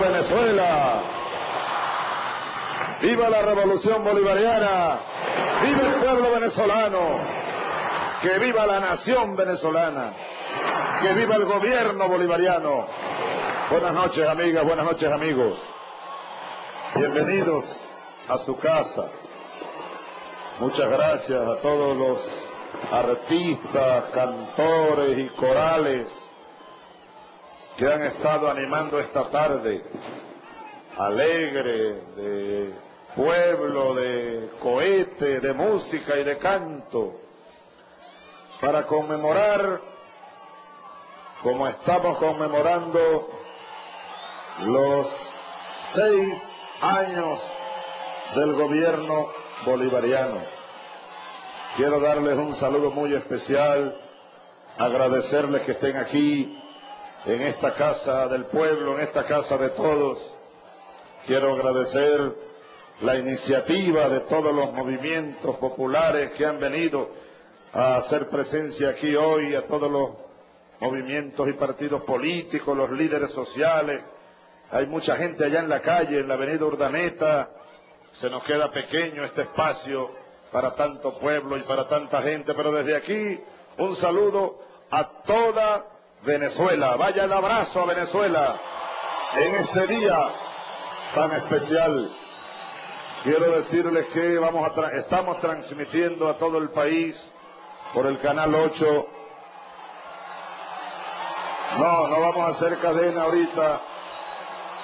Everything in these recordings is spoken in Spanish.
Venezuela. Viva la revolución bolivariana. Viva el pueblo venezolano. Que viva la nación venezolana. Que viva el gobierno bolivariano. Buenas noches, amigas, buenas noches, amigos. Bienvenidos a su casa. Muchas gracias a todos los artistas, cantores y corales que han estado animando esta tarde alegre de pueblo, de cohete, de música y de canto, para conmemorar, como estamos conmemorando, los seis años del gobierno bolivariano. Quiero darles un saludo muy especial, agradecerles que estén aquí, en esta casa del pueblo, en esta casa de todos. Quiero agradecer la iniciativa de todos los movimientos populares que han venido a hacer presencia aquí hoy, a todos los movimientos y partidos políticos, los líderes sociales. Hay mucha gente allá en la calle, en la avenida Urdaneta. Se nos queda pequeño este espacio para tanto pueblo y para tanta gente, pero desde aquí un saludo a toda Venezuela. Vaya el abrazo a Venezuela en este día tan especial. Quiero decirles que vamos a estamos transmitiendo a todo el país por el canal 8. No, no vamos a hacer cadena ahorita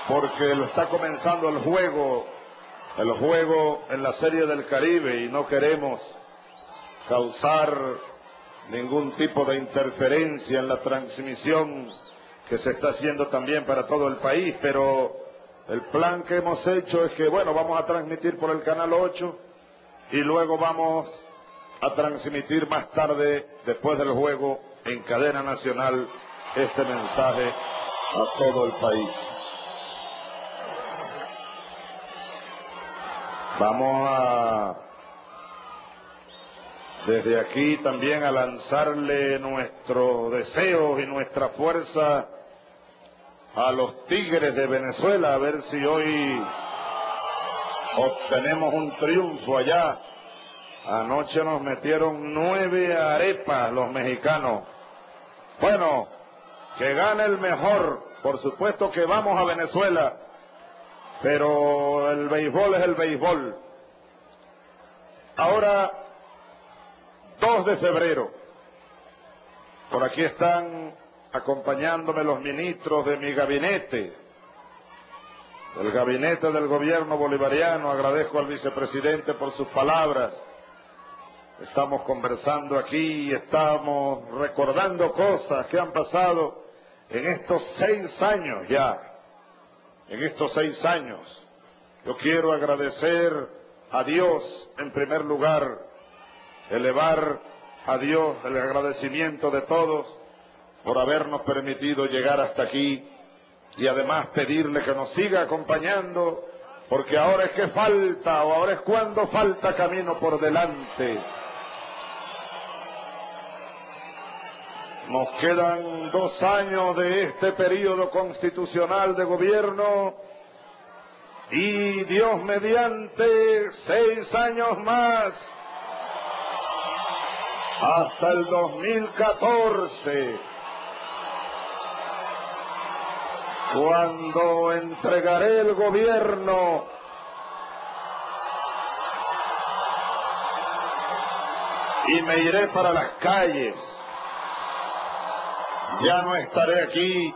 porque lo está comenzando el juego, el juego en la Serie del Caribe y no queremos causar ningún tipo de interferencia en la transmisión que se está haciendo también para todo el país, pero el plan que hemos hecho es que, bueno, vamos a transmitir por el canal 8 y luego vamos a transmitir más tarde, después del juego, en cadena nacional, este mensaje a todo el país. Vamos a desde aquí también a lanzarle nuestro deseo y nuestra fuerza a los Tigres de Venezuela, a ver si hoy obtenemos un triunfo allá. Anoche nos metieron nueve arepas los mexicanos. Bueno, que gane el mejor. Por supuesto que vamos a Venezuela, pero el béisbol es el béisbol. Ahora 2 de febrero. Por aquí están acompañándome los ministros de mi gabinete, el gabinete del gobierno bolivariano. Agradezco al vicepresidente por sus palabras. Estamos conversando aquí estamos recordando cosas que han pasado en estos seis años ya. En estos seis años. Yo quiero agradecer a Dios en primer lugar elevar a Dios el agradecimiento de todos por habernos permitido llegar hasta aquí y además pedirle que nos siga acompañando porque ahora es que falta o ahora es cuando falta camino por delante. Nos quedan dos años de este periodo constitucional de gobierno y Dios mediante seis años más hasta el 2014, cuando entregaré el gobierno y me iré para las calles. Ya no estaré aquí,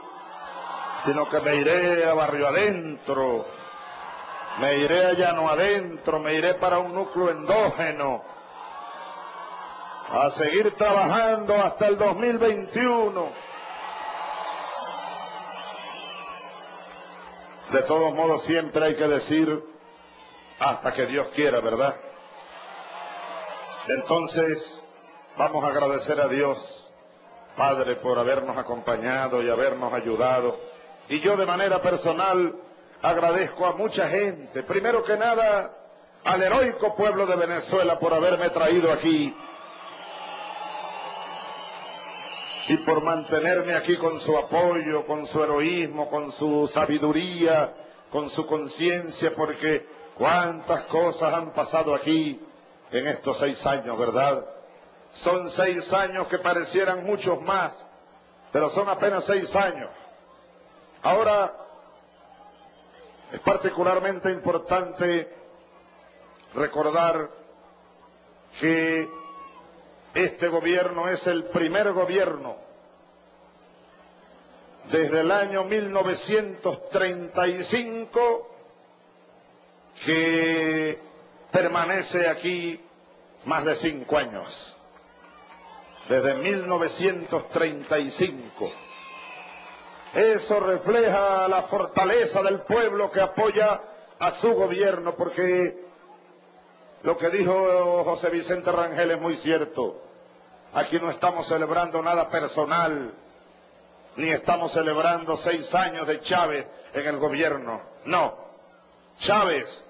sino que me iré a barrio adentro, me iré a llano adentro, me iré para un núcleo endógeno a seguir trabajando hasta el 2021. De todos modos, siempre hay que decir hasta que Dios quiera, ¿verdad? Entonces, vamos a agradecer a Dios, Padre, por habernos acompañado y habernos ayudado. Y yo de manera personal agradezco a mucha gente, primero que nada al heroico pueblo de Venezuela por haberme traído aquí y por mantenerme aquí con su apoyo, con su heroísmo, con su sabiduría, con su conciencia, porque cuántas cosas han pasado aquí en estos seis años, ¿verdad? Son seis años que parecieran muchos más, pero son apenas seis años. Ahora, es particularmente importante recordar que este gobierno es el primer gobierno desde el año 1935 que permanece aquí más de cinco años. Desde 1935. Eso refleja la fortaleza del pueblo que apoya a su gobierno, porque lo que dijo José Vicente Rangel es muy cierto. Aquí no estamos celebrando nada personal, ni estamos celebrando seis años de Chávez en el gobierno. No. Chávez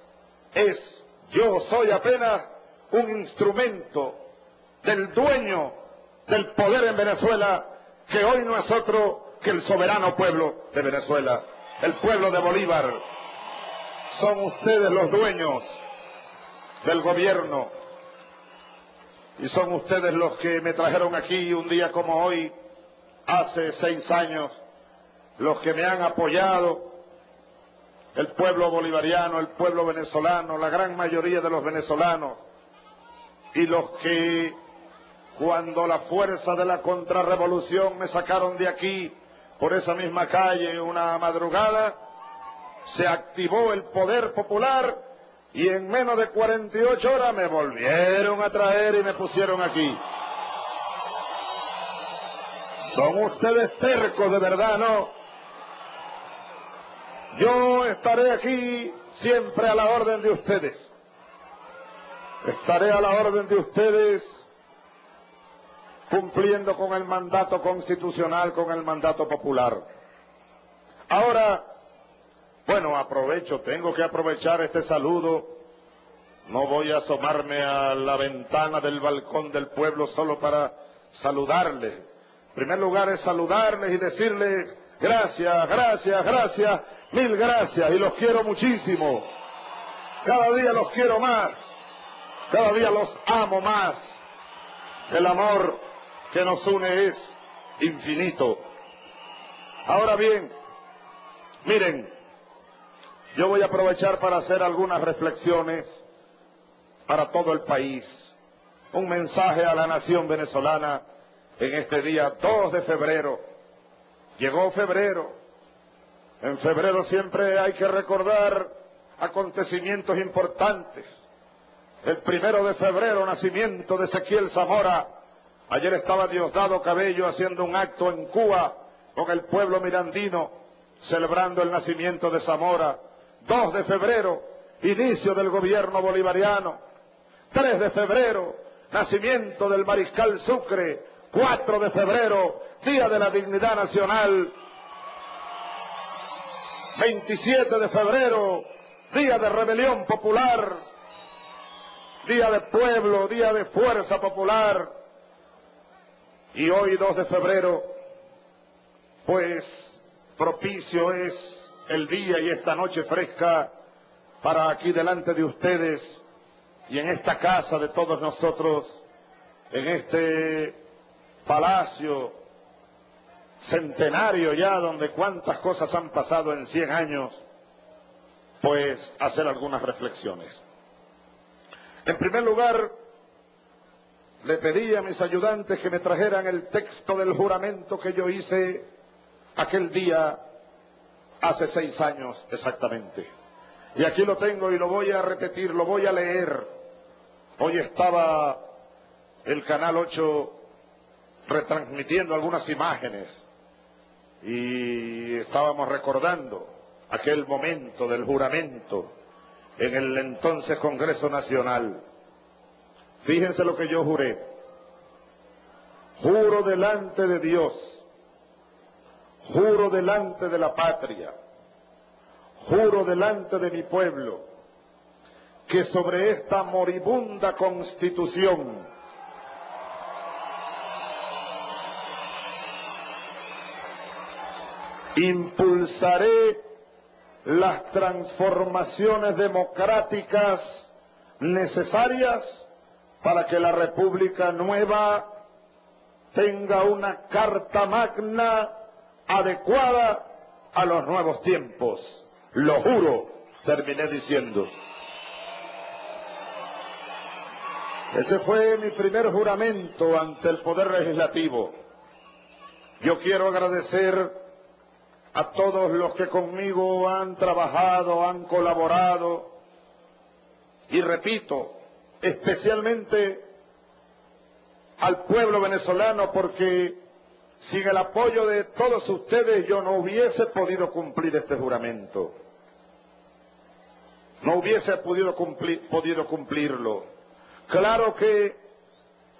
es, yo soy apenas un instrumento del dueño del poder en Venezuela, que hoy no es otro que el soberano pueblo de Venezuela, el pueblo de Bolívar. Son ustedes los dueños del gobierno. Y son ustedes los que me trajeron aquí un día como hoy, hace seis años, los que me han apoyado, el pueblo bolivariano, el pueblo venezolano, la gran mayoría de los venezolanos, y los que cuando la fuerza de la contrarrevolución me sacaron de aquí por esa misma calle una madrugada, se activó el poder popular y en menos de 48 horas me volvieron a traer y me pusieron aquí. Son ustedes tercos de verdad, ¿no? Yo estaré aquí siempre a la orden de ustedes. Estaré a la orden de ustedes cumpliendo con el mandato constitucional, con el mandato popular. Ahora, bueno, aprovecho, tengo que aprovechar este saludo. No voy a asomarme a la ventana del balcón del pueblo solo para saludarles. En primer lugar es saludarles y decirles gracias, gracias, gracias, mil gracias y los quiero muchísimo. Cada día los quiero más, cada día los amo más. El amor que nos une es infinito. Ahora bien, miren, yo voy a aprovechar para hacer algunas reflexiones para todo el país. Un mensaje a la nación venezolana en este día 2 de febrero. Llegó febrero. En febrero siempre hay que recordar acontecimientos importantes. El primero de febrero, nacimiento de Ezequiel Zamora. Ayer estaba Diosdado Cabello haciendo un acto en Cuba con el pueblo mirandino, celebrando el nacimiento de Zamora. 2 de febrero, inicio del gobierno bolivariano. 3 de febrero, nacimiento del mariscal Sucre. 4 de febrero, Día de la Dignidad Nacional. 27 de febrero, Día de Rebelión Popular. Día de Pueblo, Día de Fuerza Popular. Y hoy 2 de febrero, pues propicio es el día y esta noche fresca para aquí delante de ustedes y en esta casa de todos nosotros, en este palacio centenario ya, donde cuántas cosas han pasado en 100 años, pues hacer algunas reflexiones. En primer lugar, le pedí a mis ayudantes que me trajeran el texto del juramento que yo hice aquel día hace seis años exactamente. Y aquí lo tengo y lo voy a repetir, lo voy a leer. Hoy estaba el Canal 8 retransmitiendo algunas imágenes y estábamos recordando aquel momento del juramento en el entonces Congreso Nacional. Fíjense lo que yo juré. Juro delante de Dios Juro delante de la patria, juro delante de mi pueblo, que sobre esta moribunda constitución impulsaré las transformaciones democráticas necesarias para que la República Nueva tenga una carta magna adecuada a los nuevos tiempos. Lo juro, terminé diciendo. Ese fue mi primer juramento ante el Poder Legislativo. Yo quiero agradecer a todos los que conmigo han trabajado, han colaborado, y repito, especialmente al pueblo venezolano, porque sin el apoyo de todos ustedes yo no hubiese podido cumplir este juramento. No hubiese podido, podido cumplirlo. Claro que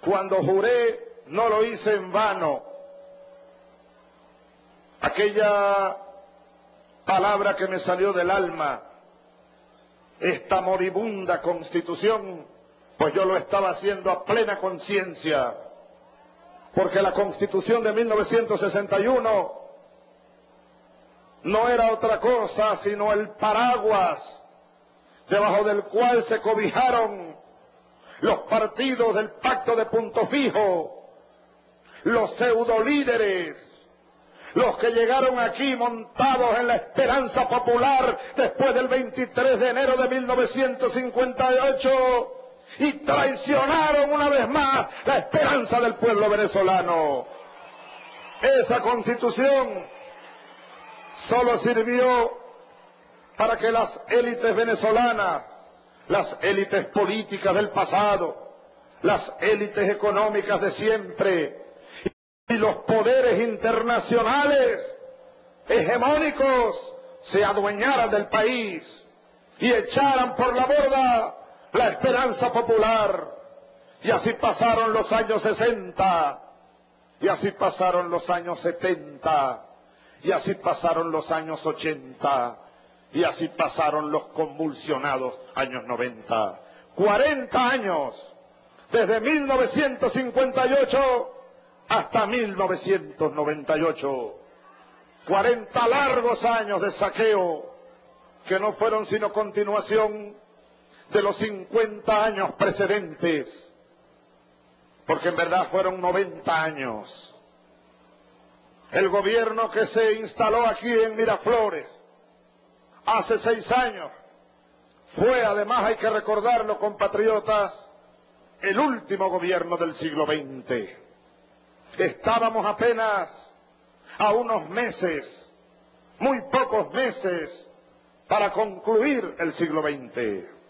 cuando juré no lo hice en vano. Aquella palabra que me salió del alma, esta moribunda constitución, pues yo lo estaba haciendo a plena conciencia, porque la constitución de 1961 no era otra cosa sino el paraguas debajo del cual se cobijaron los partidos del pacto de punto fijo, los pseudolíderes, los que llegaron aquí montados en la esperanza popular después del 23 de enero de 1958 y traicionaron una vez más la esperanza del pueblo venezolano. Esa constitución solo sirvió para que las élites venezolanas, las élites políticas del pasado, las élites económicas de siempre y los poderes internacionales hegemónicos se adueñaran del país y echaran por la borda la esperanza popular. Y así pasaron los años 60, y así pasaron los años 70, y así pasaron los años 80, y así pasaron los convulsionados años 90. 40 años, desde 1958 hasta 1998. 40 largos años de saqueo que no fueron sino continuación de los 50 años precedentes, porque en verdad fueron 90 años. El gobierno que se instaló aquí en Miraflores hace seis años fue, además hay que recordarlo, compatriotas, el último gobierno del siglo XX. Estábamos apenas a unos meses, muy pocos meses, para concluir el siglo XX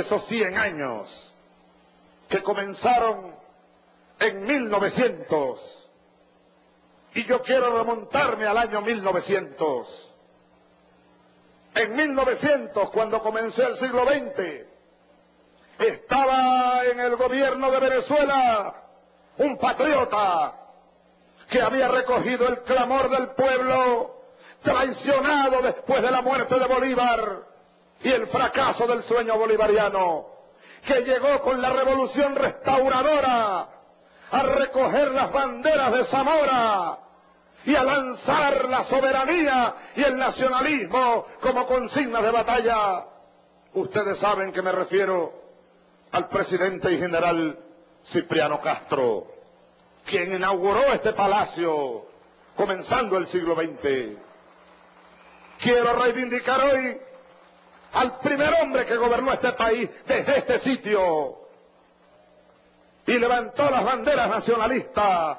esos 100 años que comenzaron en 1900. Y yo quiero remontarme al año 1900. En 1900, cuando comenzó el siglo XX, estaba en el gobierno de Venezuela un patriota que había recogido el clamor del pueblo traicionado después de la muerte de Bolívar y el fracaso del sueño bolivariano, que llegó con la revolución restauradora a recoger las banderas de Zamora y a lanzar la soberanía y el nacionalismo como consignas de batalla. Ustedes saben que me refiero al presidente y general Cipriano Castro, quien inauguró este palacio comenzando el siglo XX. Quiero reivindicar hoy al primer hombre que gobernó este país desde este sitio y levantó las banderas nacionalistas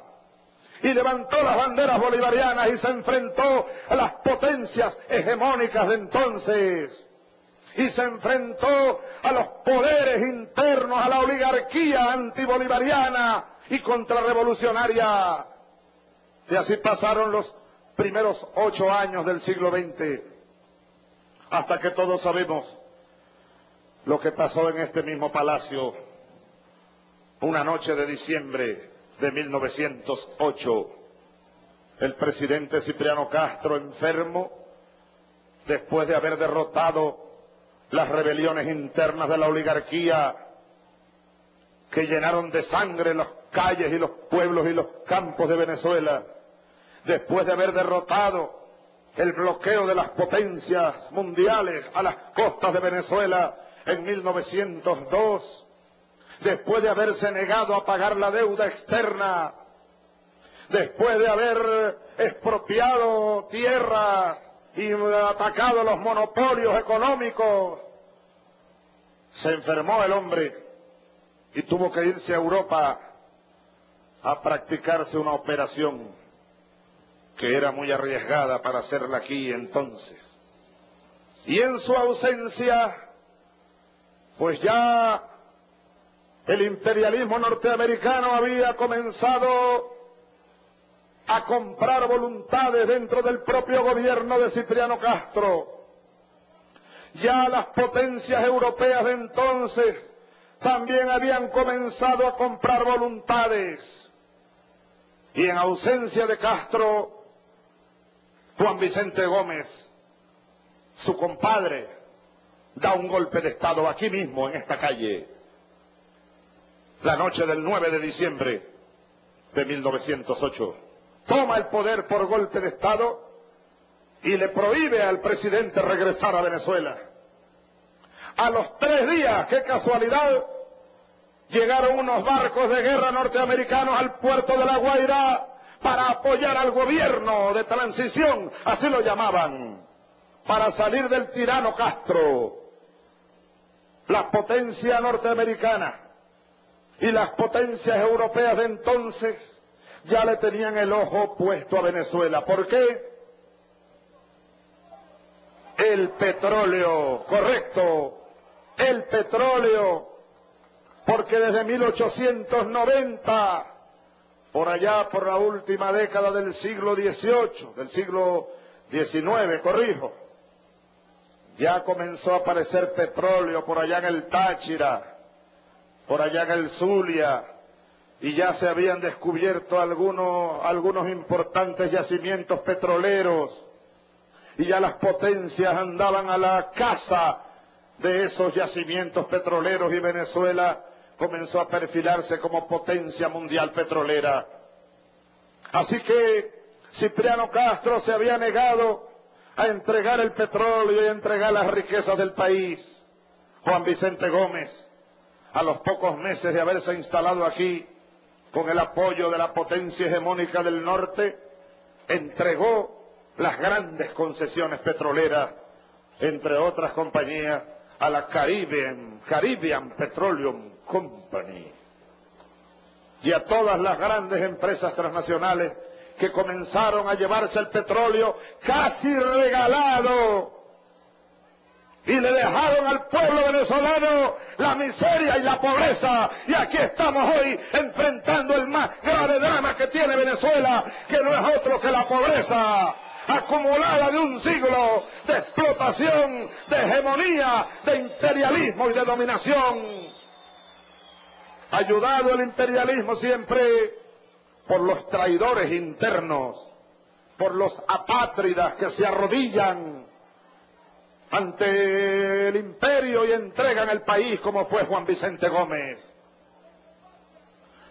y levantó las banderas bolivarianas y se enfrentó a las potencias hegemónicas de entonces y se enfrentó a los poderes internos, a la oligarquía antibolivariana y contrarrevolucionaria. Y así pasaron los primeros ocho años del siglo XX hasta que todos sabemos lo que pasó en este mismo palacio una noche de diciembre de 1908. El presidente Cipriano Castro enfermo, después de haber derrotado las rebeliones internas de la oligarquía que llenaron de sangre las calles y los pueblos y los campos de Venezuela, después de haber derrotado el bloqueo de las potencias mundiales a las costas de Venezuela en 1902, después de haberse negado a pagar la deuda externa, después de haber expropiado tierra y atacado los monopolios económicos, se enfermó el hombre y tuvo que irse a Europa a practicarse una operación que era muy arriesgada para hacerla aquí entonces. Y en su ausencia, pues ya el imperialismo norteamericano había comenzado a comprar voluntades dentro del propio gobierno de Cipriano Castro. Ya las potencias europeas de entonces también habían comenzado a comprar voluntades. Y en ausencia de Castro, Juan Vicente Gómez, su compadre, da un golpe de Estado aquí mismo, en esta calle, la noche del 9 de diciembre de 1908. Toma el poder por golpe de Estado y le prohíbe al presidente regresar a Venezuela. A los tres días, qué casualidad, llegaron unos barcos de guerra norteamericanos al puerto de La Guaira para apoyar al gobierno de transición, así lo llamaban, para salir del tirano Castro. La potencia norteamericana y las potencias europeas de entonces ya le tenían el ojo puesto a Venezuela. ¿Por qué? El petróleo, correcto, el petróleo, porque desde 1890 por allá por la última década del siglo XVIII, del siglo XIX, corrijo, ya comenzó a aparecer petróleo por allá en el Táchira, por allá en el Zulia, y ya se habían descubierto algunos, algunos importantes yacimientos petroleros, y ya las potencias andaban a la caza de esos yacimientos petroleros y Venezuela comenzó a perfilarse como potencia mundial petrolera. Así que Cipriano Castro se había negado a entregar el petróleo y entregar las riquezas del país. Juan Vicente Gómez, a los pocos meses de haberse instalado aquí, con el apoyo de la potencia hegemónica del norte, entregó las grandes concesiones petroleras, entre otras compañías, a la Caribbean, Caribbean Petroleum Company y a todas las grandes empresas transnacionales que comenzaron a llevarse el petróleo casi regalado y le dejaron al pueblo venezolano la miseria y la pobreza. Y aquí estamos hoy enfrentando el más grave drama que tiene Venezuela, que no es otro que la pobreza acumulada de un siglo de explotación, de hegemonía, de imperialismo y de dominación ayudado el imperialismo siempre por los traidores internos, por los apátridas que se arrodillan ante el imperio y entregan el país como fue Juan Vicente Gómez.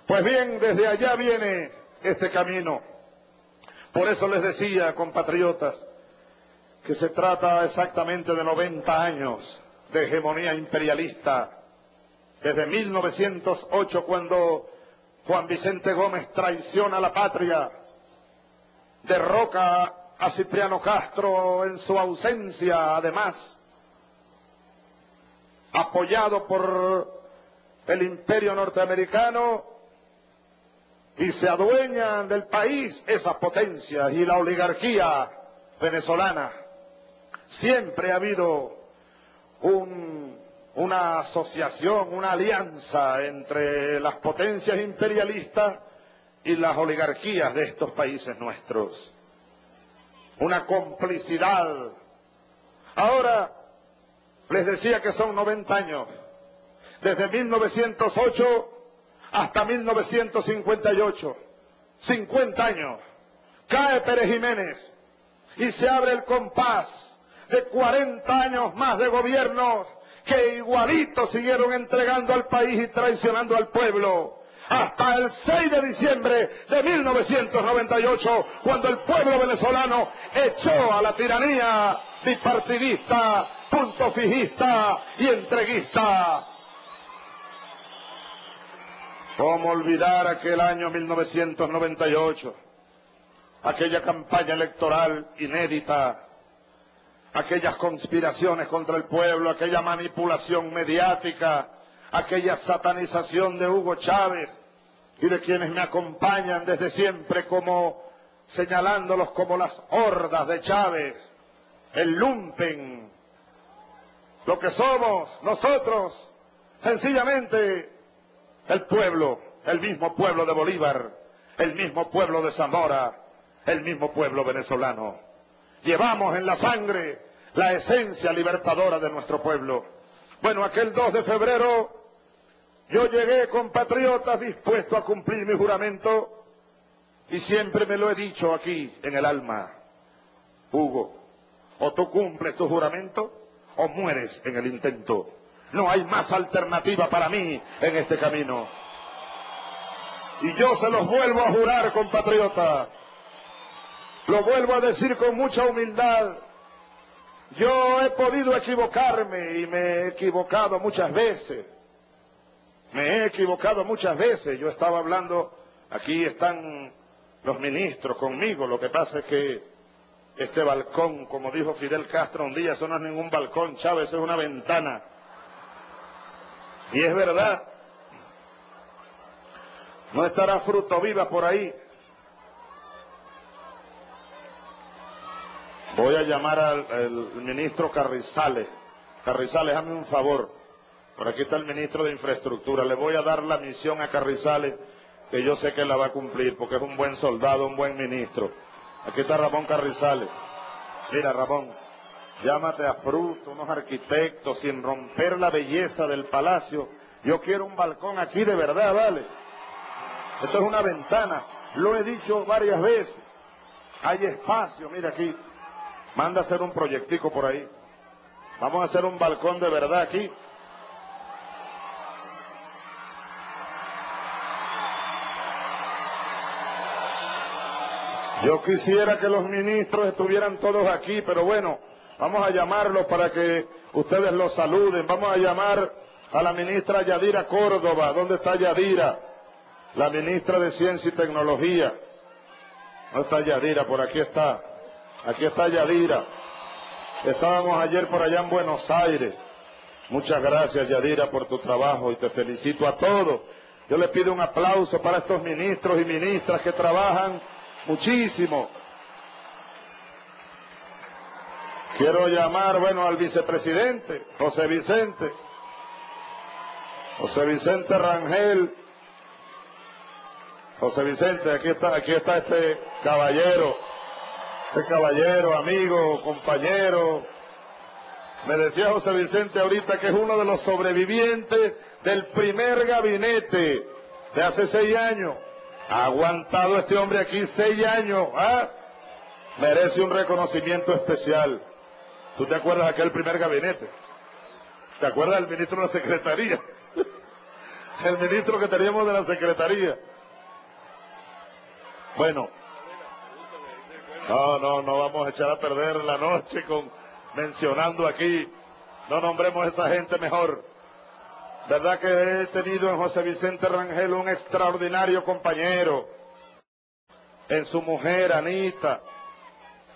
Pues bien, desde allá viene este camino. Por eso les decía, compatriotas, que se trata exactamente de 90 años de hegemonía imperialista desde 1908 cuando Juan Vicente Gómez traiciona a la patria, derroca a Cipriano Castro en su ausencia, además, apoyado por el imperio norteamericano, y se adueñan del país esas potencias y la oligarquía venezolana. Siempre ha habido un una asociación, una alianza entre las potencias imperialistas y las oligarquías de estos países nuestros. Una complicidad. Ahora, les decía que son 90 años. Desde 1908 hasta 1958. 50 años. Cae Pérez Jiménez y se abre el compás de 40 años más de gobierno que igualito siguieron entregando al país y traicionando al pueblo. hasta el 6 de diciembre de 1998, cuando el pueblo venezolano echó a la tiranía bipartidista, punto fijista y entreguista. ¿Cómo olvidar aquel año 1998? Aquella campaña electoral inédita, aquellas conspiraciones contra el pueblo, aquella manipulación mediática, aquella satanización de Hugo Chávez y de quienes me acompañan desde siempre como señalándolos como las hordas de Chávez, el lumpen, lo que somos nosotros, sencillamente el pueblo, el mismo pueblo de Bolívar, el mismo pueblo de Zamora, el mismo pueblo venezolano. Llevamos en la sangre la esencia libertadora de nuestro pueblo. Bueno, aquel 2 de febrero yo llegué, compatriotas, dispuesto a cumplir mi juramento y siempre me lo he dicho aquí en el alma. Hugo, o tú cumples tu juramento o mueres en el intento. No hay más alternativa para mí en este camino. Y yo se los vuelvo a jurar, compatriota. Lo vuelvo a decir con mucha humildad. Yo he podido equivocarme y me he equivocado muchas veces. Me he equivocado muchas veces. Yo estaba hablando, aquí están los ministros conmigo. Lo que pasa es que este balcón, como dijo Fidel Castro un día, eso no es ningún balcón, Chávez, es una ventana. Y es verdad. No estará fruto viva por ahí. Voy a llamar al, ministro Carrizales. Carrizales, hazme un favor. Por aquí está el ministro de Infraestructura. Le voy a dar la misión a Carrizales, que yo sé que la va a cumplir, porque es un buen soldado, un buen ministro. Aquí está Ramón Carrizales. Mira, Ramón, llámate a Fruto, unos arquitectos, sin romper la belleza del palacio. Yo quiero un balcón aquí de verdad, ¿vale? Esto es una ventana. Lo he dicho varias veces. Hay espacio, mira aquí. Manda a hacer un proyectico por ahí. Vamos a hacer un balcón de verdad aquí. Yo quisiera que los ministros estuvieran todos aquí, pero bueno, vamos a llamarlos para que ustedes los saluden. Vamos a llamar a la ministra Yadira Córdoba. ¿Dónde está Yadira? La ministra de Ciencia y Tecnología. ¿Dónde está Yadira? Por aquí está. Aquí está Yadira. Estábamos ayer por allá en Buenos Aires. Muchas gracias, Yadira, por tu trabajo y te felicito a todos. Yo le pido un aplauso para estos ministros y ministras que trabajan muchísimo. Quiero llamar, bueno, al vicepresidente, José Vicente. José Vicente Rangel. José Vicente, aquí está, aquí está este caballero. Este caballero, amigo, compañero. Me decía José Vicente ahorita que es uno de los sobrevivientes del primer gabinete de hace seis años. Aguantado este hombre aquí seis años. ¿ah? Merece un reconocimiento especial. ¿Tú te acuerdas de aquel primer gabinete? ¿Te acuerdas del ministro de la Secretaría? El ministro que teníamos de la Secretaría. Bueno, no, no, no vamos a echar a perder la noche con mencionando aquí. No nombremos a esa gente mejor. Verdad que he tenido en José Vicente Rangel un extraordinario compañero. En su mujer, Anita.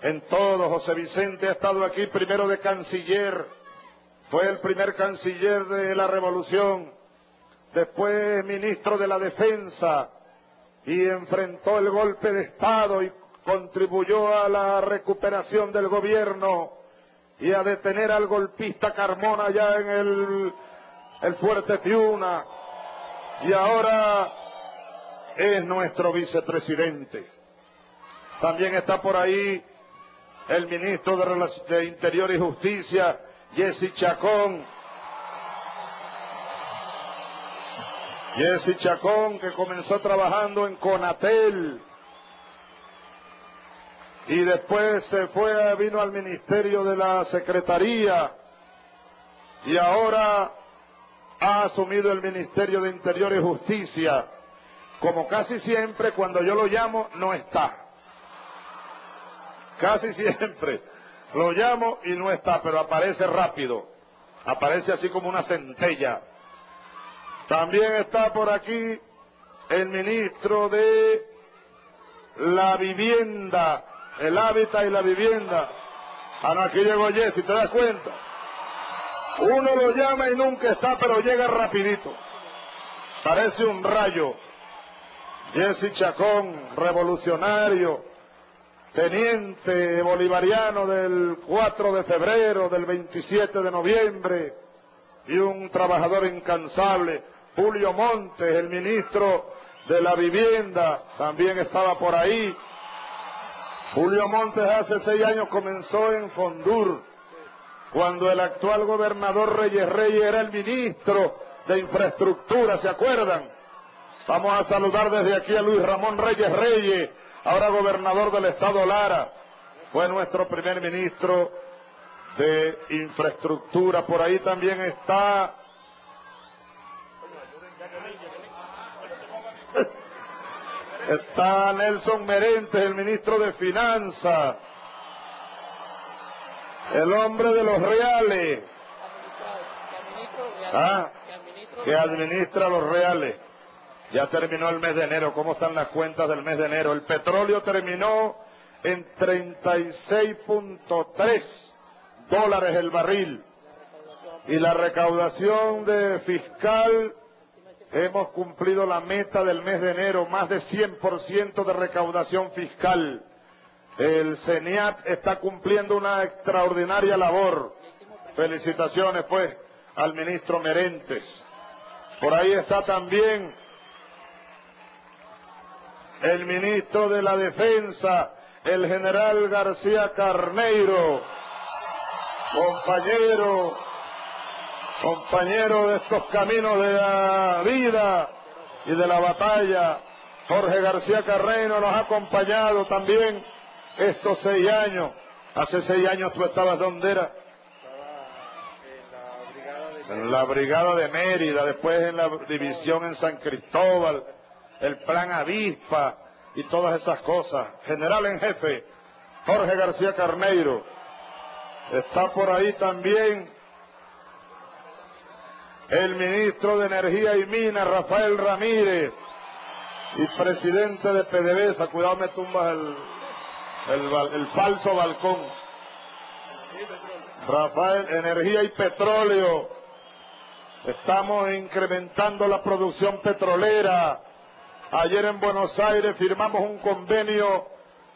En todo, José Vicente ha estado aquí primero de canciller. Fue el primer canciller de la revolución. Después ministro de la defensa. Y enfrentó el golpe de Estado y contribuyó a la recuperación del gobierno y a detener al golpista Carmona allá en el, Fuerte Tiuna. Y ahora es nuestro vicepresidente. También está por ahí el ministro de, de Interior y Justicia, Jesse Chacón. Jesse Chacón, que comenzó trabajando en Conatel y después se fue, vino al Ministerio de la Secretaría y ahora ha asumido el Ministerio de Interior y Justicia como casi siempre cuando yo lo llamo no está. Casi siempre lo llamo y no está, pero aparece rápido. Aparece así como una centella. También está por aquí el ministro de la vivienda, el hábitat y la vivienda. Ah, no, aquí llegó Jesse, ¿te das cuenta? Uno lo llama y nunca está, pero llega rapidito. Parece un rayo. Jesse Chacón, revolucionario, teniente bolivariano del 4 de febrero, del 27 de noviembre, y un trabajador incansable. Julio Montes, el ministro de la vivienda, también estaba por ahí. Julio Montes hace seis años comenzó en Fondur, cuando el actual gobernador Reyes Reyes era el ministro de infraestructura, ¿se acuerdan? Vamos a saludar desde aquí a Luis Ramón Reyes Reyes, ahora gobernador del estado Lara. Fue nuestro primer ministro de infraestructura. Por ahí también está Está Nelson Merentes, el ministro de Finanzas, el hombre de los reales, ah, que administra los reales. Ya terminó el mes de enero. ¿Cómo están las cuentas del mes de enero? El petróleo terminó en 36.3 dólares el barril. Y la recaudación de fiscal Hemos cumplido la meta del mes de enero, más de 100% de recaudación fiscal. El CENIAT está cumpliendo una extraordinaria labor. Felicitaciones, pues, al ministro Merentes. Por ahí está también el ministro de la Defensa, el general García Carneiro, compañero compañero de estos caminos de la vida y de la batalla. Jorge García Carreño nos ha acompañado también estos seis años. Hace seis años tú estabas donde era. En la brigada de Mérida, después en la división en San Cristóbal, el plan Avispa y todas esas cosas. General en jefe, Jorge García Carneiro. Está por ahí también el ministro de Energía y Minas, Rafael Ramírez, y presidente de PDVSA, cuidado me tumbas el, el falso balcón. Rafael, Energía y Petróleo. Estamos incrementando la producción petrolera. Ayer en Buenos Aires firmamos un convenio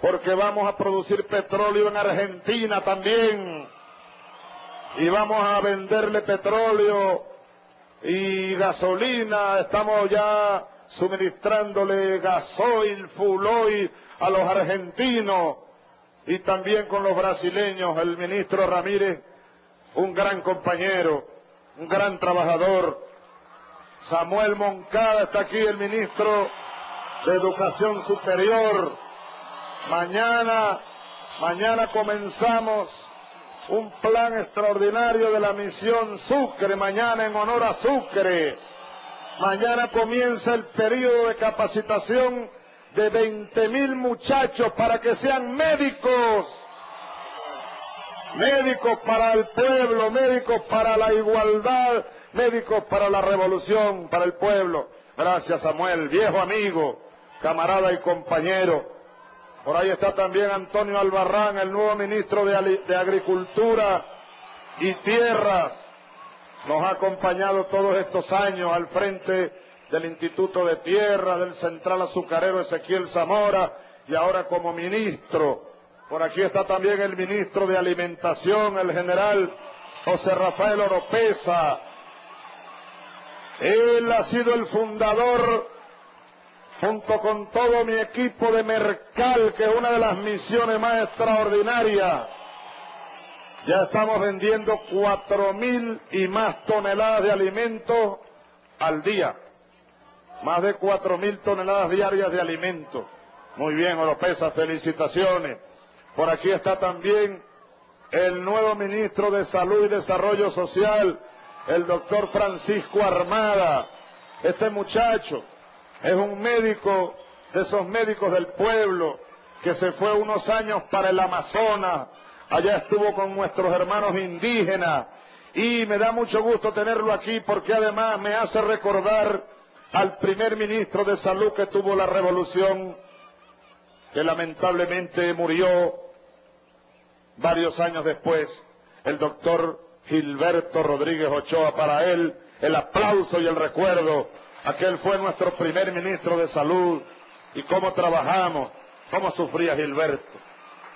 porque vamos a producir petróleo en Argentina también. Y vamos a venderle petróleo y gasolina, estamos ya suministrándole gasoil, fuloil a los argentinos y también con los brasileños, el ministro Ramírez, un gran compañero, un gran trabajador. Samuel Moncada está aquí, el ministro de Educación Superior. Mañana, mañana comenzamos un plan extraordinario de la misión Sucre, mañana en honor a Sucre. Mañana comienza el periodo de capacitación de 20 mil muchachos para que sean médicos. Médicos para el pueblo, médicos para la igualdad, médicos para la revolución, para el pueblo. Gracias Samuel, viejo amigo, camarada y compañero. Por ahí está también Antonio Albarrán, el nuevo ministro de, Agricultura y Tierras. Nos ha acompañado todos estos años al frente del Instituto de Tierra, del Central Azucarero Ezequiel Zamora y ahora como ministro. Por aquí está también el ministro de Alimentación, el general José Rafael Oropesa. Él ha sido el fundador junto con todo mi equipo de Mercal, que es una de las misiones más extraordinarias. Ya estamos vendiendo cuatro mil y más toneladas de alimentos al día. Más de cuatro mil toneladas diarias de alimentos. Muy bien, Oropesa, felicitaciones. Por aquí está también el nuevo ministro de Salud y Desarrollo Social, el doctor Francisco Armada. Este muchacho Es un médico de esos médicos del pueblo que se fue unos años para el Amazonas. Allá estuvo con nuestros hermanos indígenas. Y me da mucho gusto tenerlo aquí porque además me hace recordar al primer ministro de salud que tuvo la revolución, que lamentablemente murió varios años después, el doctor Gilberto Rodríguez Ochoa. Para él, el aplauso y el recuerdo. Aquel fue nuestro primer ministro de salud y cómo trabajamos, cómo sufría Gilberto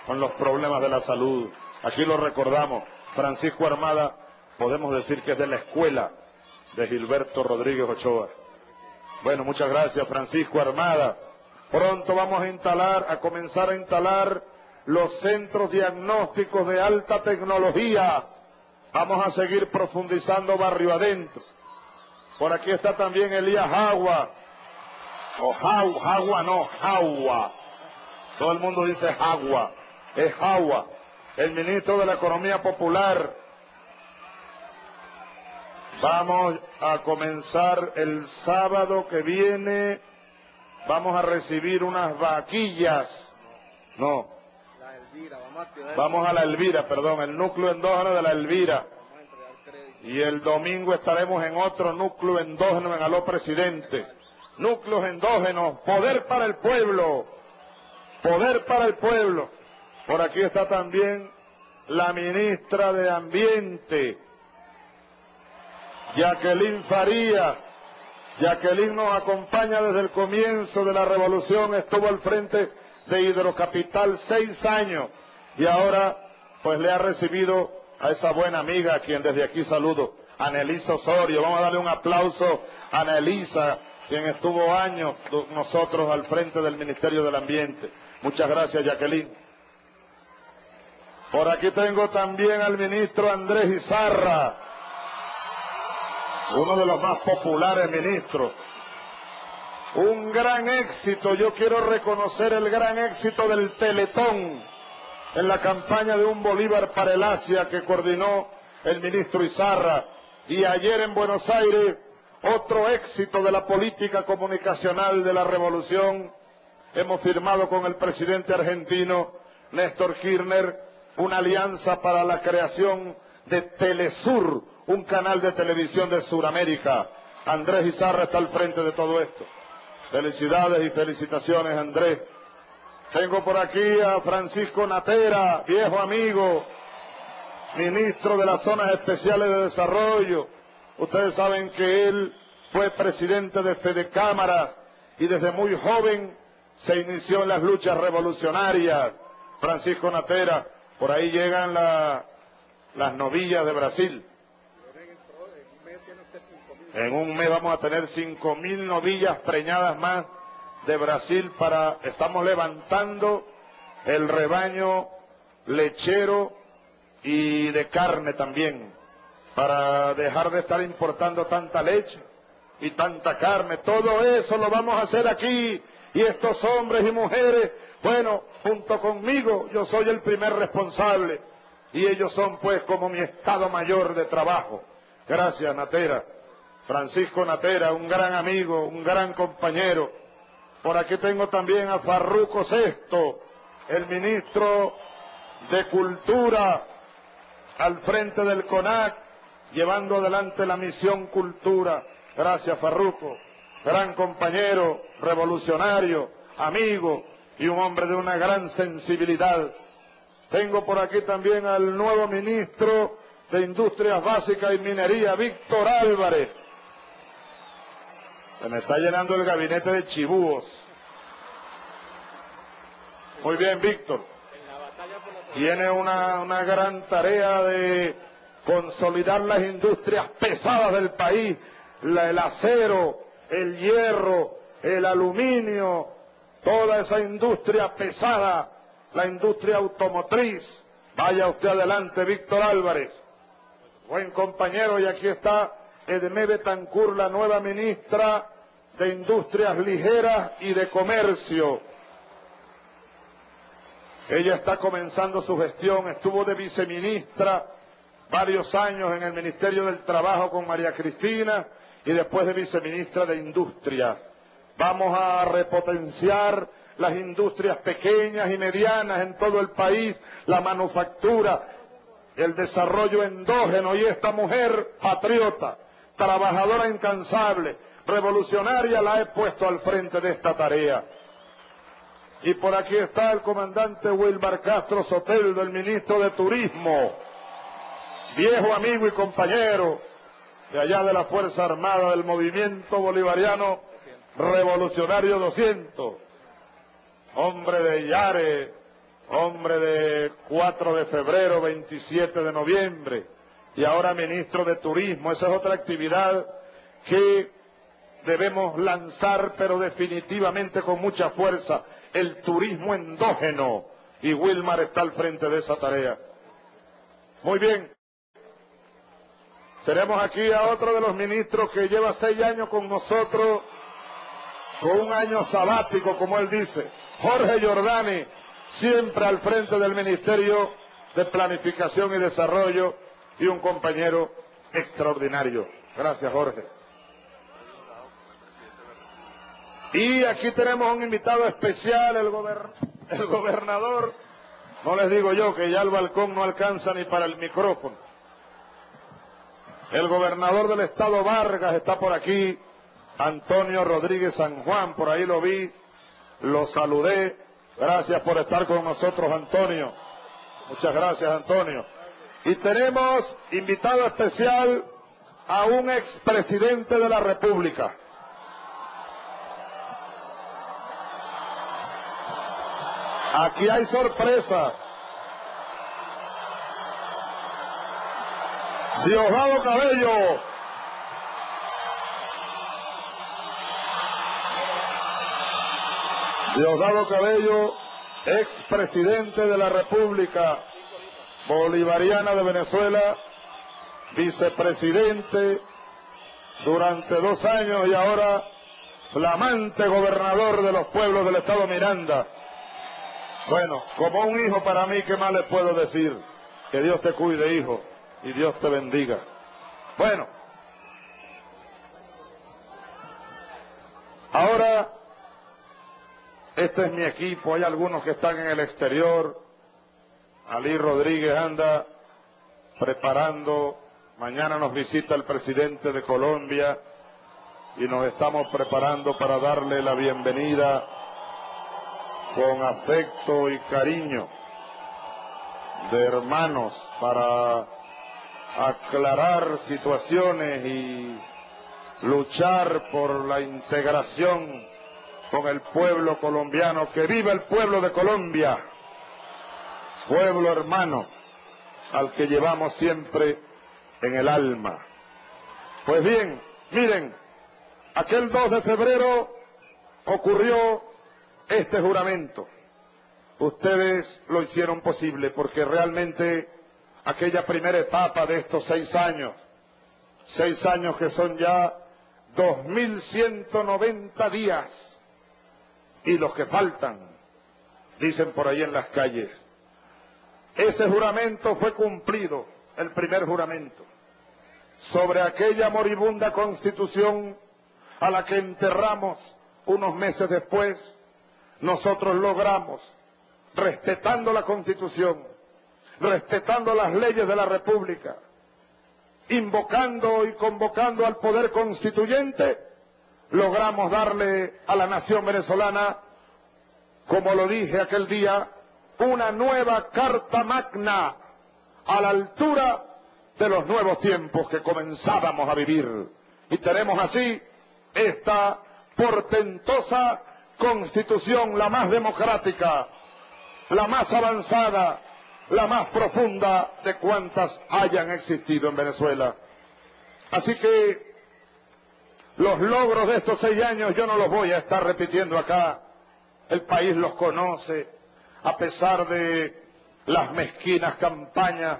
con los problemas de la salud. Aquí lo recordamos. Francisco Armada, podemos decir que es de la escuela de Gilberto Rodríguez Ochoa. Bueno, muchas gracias Francisco Armada. Pronto vamos a instalar, a comenzar a instalar los centros diagnósticos de alta tecnología. Vamos a seguir profundizando barrio adentro. Por aquí está también Elías Agua. O Jagua, no, Jagua. Todo el mundo dice Jagua. Es Jagua. El ministro de la Economía Popular. Vamos a comenzar el sábado que viene. Vamos a recibir unas vaquillas. No, Vamos a la Elvira, perdón, el núcleo endógeno de la Elvira. Y el domingo estaremos en otro núcleo endógeno en Aló Presidente. Núcleos endógenos, poder para el pueblo, poder para el pueblo. Por aquí está también la ministra de Ambiente, Jacqueline Faría. Jacqueline nos acompaña desde el comienzo de la revolución, estuvo al frente de Hidrocapital seis años y ahora pues le ha recibido a esa buena amiga a quien desde aquí saludo, Anelisa Osorio. Vamos a darle un aplauso a Anelisa, quien estuvo años nosotros al frente del Ministerio del Ambiente. Muchas gracias, Jacqueline. Por aquí tengo también al ministro Andrés Izarra, uno de los más populares ministros. Un gran éxito, yo quiero reconocer el gran éxito del Teletón en la campaña de un Bolívar para el Asia que coordinó el ministro Izarra y ayer en Buenos Aires otro éxito de la política comunicacional de la revolución. Hemos firmado con el presidente argentino Néstor Kirchner una alianza para la creación de Telesur, un canal de televisión de Sudamérica. Andrés Izarra está al frente de todo esto. Felicidades y felicitaciones, Andrés. Tengo por aquí a Francisco Natera, viejo amigo, ministro de las zonas especiales de desarrollo. Ustedes saben que él fue presidente de Fede Cámara y desde muy joven se inició en las luchas revolucionarias. Francisco Natera, por ahí llegan las novillas de Brasil. En un mes vamos a tener cinco mil novillas preñadas más de Brasil para, estamos levantando el rebaño lechero y de carne también, para dejar de estar importando tanta leche y tanta carne. Todo eso lo vamos a hacer aquí y estos hombres y mujeres, bueno, junto conmigo yo soy el primer responsable y ellos son pues como mi estado mayor de trabajo. Gracias, Natera. Francisco Natera, un gran amigo, un gran compañero por aquí tengo también a Farruco Sexto, el ministro de Cultura, al frente del CONAC, llevando adelante la misión Cultura. Gracias, Farruco. Gran compañero, revolucionario, amigo y un hombre de una gran sensibilidad. Tengo por aquí también al nuevo ministro de Industrias Básicas y Minería, Víctor Álvarez se me está llenando el gabinete de chibúos. Muy bien, Víctor. Tiene una, una gran tarea de consolidar las industrias pesadas del país, el acero, el hierro, el aluminio, toda esa industria pesada, la industria automotriz. Vaya usted adelante, Víctor Álvarez. Buen compañero, y aquí está Edmé Betancur, la nueva ministra de Industrias Ligeras y de Comercio. Ella está comenzando su gestión, estuvo de viceministra varios años en el Ministerio del Trabajo con María Cristina y después de viceministra de Industria. Vamos a repotenciar las industrias pequeñas y medianas en todo el país, la manufactura, el desarrollo endógeno y esta mujer patriota, trabajadora incansable, revolucionaria, la he puesto al frente de esta tarea. Y por aquí está el comandante Wilmar Castro Soteldo, el ministro de Turismo, viejo amigo y compañero de allá de la Fuerza Armada del Movimiento Bolivariano Revolucionario 200, hombre de Yare, hombre de 4 de febrero, 27 de noviembre, y ahora ministro de Turismo. Esa es otra actividad que debemos lanzar, pero definitivamente con mucha fuerza, el turismo endógeno. Y Wilmar está al frente de esa tarea. Muy bien. Tenemos aquí a otro de los ministros que lleva seis años con nosotros, con un año sabático, como él dice. Jorge Giordani, siempre al frente del Ministerio de Planificación y Desarrollo y un compañero extraordinario. Gracias, Jorge. Y aquí tenemos un invitado especial, el, el gobernador. No les digo yo que ya el balcón no alcanza ni para el micrófono. El gobernador del estado Vargas está por aquí, Antonio Rodríguez San Juan, por ahí lo vi, lo saludé. Gracias por estar con nosotros, Antonio. Muchas gracias, Antonio. Y tenemos invitado especial a un expresidente de la República. Aquí hay sorpresa. Diosdado Cabello. Diosdado Cabello, expresidente de la República Bolivariana de Venezuela, vicepresidente durante dos años y ahora flamante gobernador de los pueblos del estado Miranda. Bueno, como un hijo para mí, ¿qué más le puedo decir? Que Dios te cuide, hijo y Dios te bendiga. Bueno, ahora este es mi equipo, hay algunos que están en el exterior. Ali Rodríguez anda preparando, mañana nos visita el presidente de Colombia y nos estamos preparando para darle la bienvenida con afecto y cariño de hermanos para aclarar situaciones y luchar por la integración con el pueblo colombiano. Que viva el pueblo de Colombia, pueblo hermano al que llevamos siempre en el alma. Pues bien, miren, aquel 2 de febrero ocurrió este juramento. Ustedes lo hicieron posible porque realmente aquella primera etapa de estos seis años, seis años que son ya 2.190 días y los que faltan, dicen por ahí en las calles. Ese juramento fue cumplido, el primer juramento, sobre aquella moribunda constitución a la que enterramos unos meses después, nosotros logramos, respetando la constitución, respetando las leyes de la República, invocando y convocando al poder constituyente, logramos darle a la nación venezolana, como lo dije aquel día, una nueva carta magna a la altura de los nuevos tiempos que comenzábamos a vivir. Y tenemos así esta portentosa constitución, la más democrática, la más avanzada, la más profunda de cuantas hayan existido en Venezuela. Así que los logros de estos seis años yo no los voy a estar repitiendo acá. El país los conoce, a pesar de las mezquinas campañas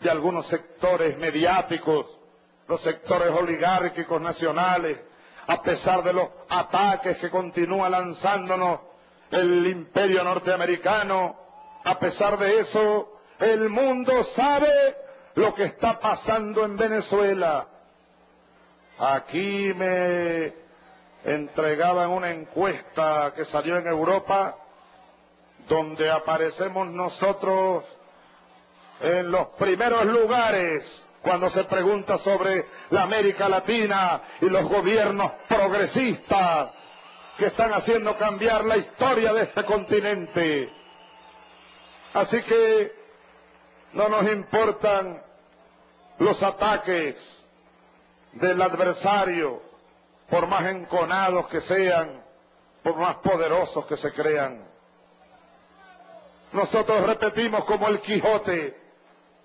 de algunos sectores mediáticos, los sectores oligárquicos nacionales, a pesar de los ataques que continúa lanzándonos el imperio norteamericano, a pesar de eso, el mundo sabe lo que está pasando en Venezuela. Aquí me entregaban una encuesta que salió en Europa donde aparecemos nosotros en los primeros lugares cuando se pregunta sobre la América Latina y los gobiernos progresistas que están haciendo cambiar la historia de este continente. Así que no nos importan los ataques del adversario, por más enconados que sean, por más poderosos que se crean. Nosotros repetimos como el Quijote,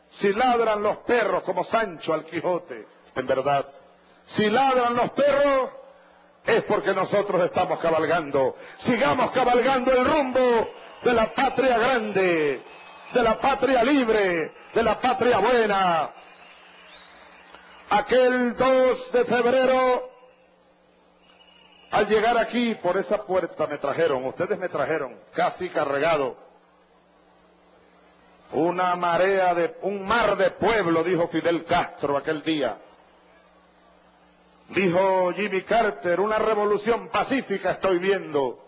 si ladran los perros como Sancho al Quijote, en verdad, si ladran los perros es porque nosotros estamos cabalgando. Sigamos cabalgando el rumbo de la patria grande, de la patria libre, de la patria buena. Aquel 2 de febrero, al llegar aquí por esa puerta me trajeron, ustedes me trajeron, casi cargado, una marea de, un mar de pueblo, dijo Fidel Castro aquel día. Dijo Jimmy Carter, una revolución pacífica estoy viendo.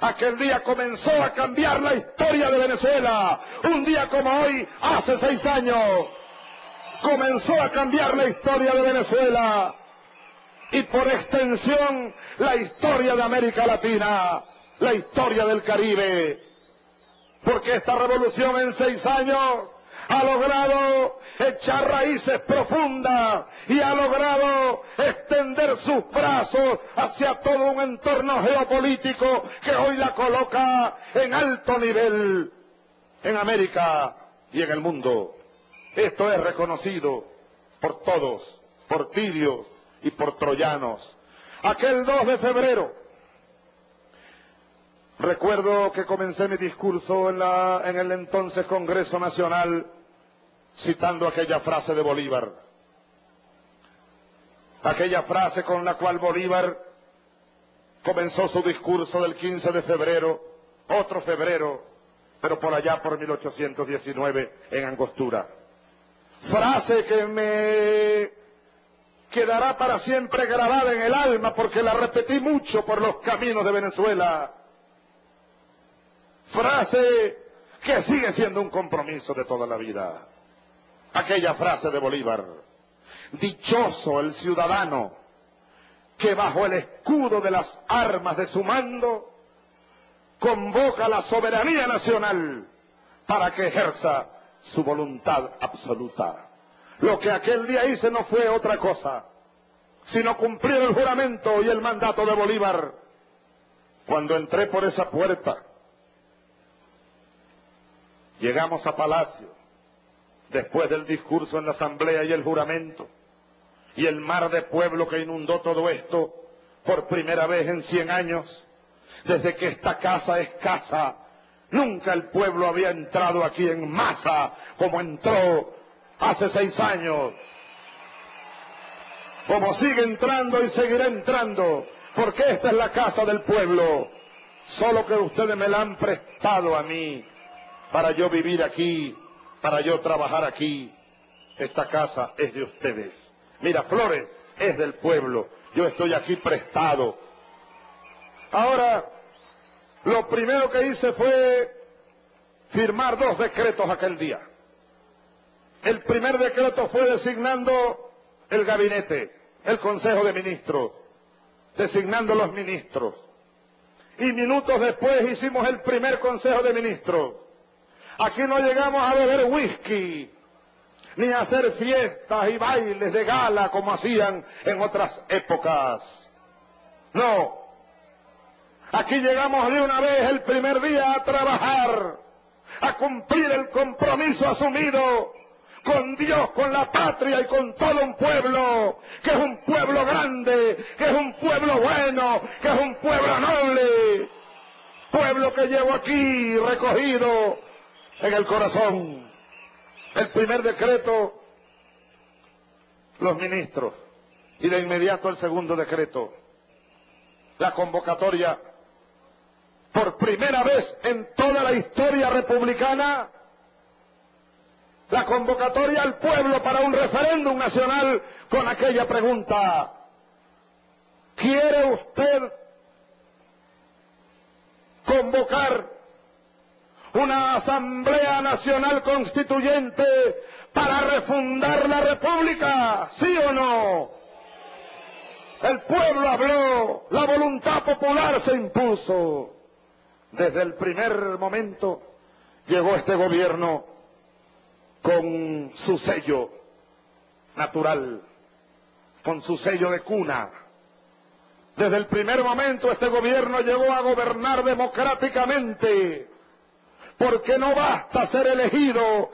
Aquel día comenzó a cambiar la historia de Venezuela. Un día como hoy, hace seis años, comenzó a cambiar la historia de Venezuela. Y por extensión, la historia de América Latina, la historia del Caribe porque esta revolución en seis años ha logrado echar raíces profundas y ha logrado extender sus brazos hacia todo un entorno geopolítico que hoy la coloca en alto nivel en América y en el mundo. Esto es reconocido por todos, por tirios y por troyanos. Aquel 2 de febrero Recuerdo que comencé mi discurso en, la, en el entonces Congreso Nacional citando aquella frase de Bolívar. Aquella frase con la cual Bolívar comenzó su discurso del 15 de febrero, otro febrero, pero por allá por 1819 en Angostura. Frase que me quedará para siempre grabada en el alma porque la repetí mucho por los caminos de Venezuela frase que sigue siendo un compromiso de toda la vida. Aquella frase de Bolívar, dichoso el ciudadano que bajo el escudo de las armas de su mando convoca la soberanía nacional para que ejerza su voluntad absoluta. Lo que aquel día hice no fue otra cosa, sino cumplir el juramento y el mandato de Bolívar. Cuando entré por esa puerta, Llegamos a Palacio, después del discurso en la asamblea y el juramento, y el mar de pueblo que inundó todo esto por primera vez en cien años, desde que esta casa es casa, nunca el pueblo había entrado aquí en masa como entró hace seis años, como sigue entrando y seguirá entrando, porque esta es la casa del pueblo, solo que ustedes me la han prestado a mí para yo vivir aquí, para yo trabajar aquí. Esta casa es de ustedes. Mira, Flores es del pueblo. Yo estoy aquí prestado. Ahora, lo primero que hice fue firmar dos decretos aquel día. El primer decreto fue designando el gabinete, el Consejo de Ministros, designando los ministros. Y minutos después hicimos el primer Consejo de Ministros Aquí no llegamos a beber whisky, ni a hacer fiestas y bailes de gala como hacían en otras épocas. No. Aquí llegamos de una vez el primer día a trabajar, a cumplir el compromiso asumido con Dios, con la patria y con todo un pueblo, que es un pueblo grande, que es un pueblo bueno, que es un pueblo noble, pueblo que llevo aquí recogido en el corazón. El primer decreto, los ministros. Y de inmediato el segundo decreto, la convocatoria, por primera vez en toda la historia republicana, la convocatoria al pueblo para un referéndum nacional con aquella pregunta, ¿Quiere usted convocar una Asamblea Nacional Constituyente para refundar la República? ¿Sí o no? El pueblo habló, la voluntad popular se impuso. Desde el primer momento llegó este gobierno con su sello natural, con su sello de cuna. Desde el primer momento este gobierno llegó a gobernar democráticamente, porque no basta ser elegido,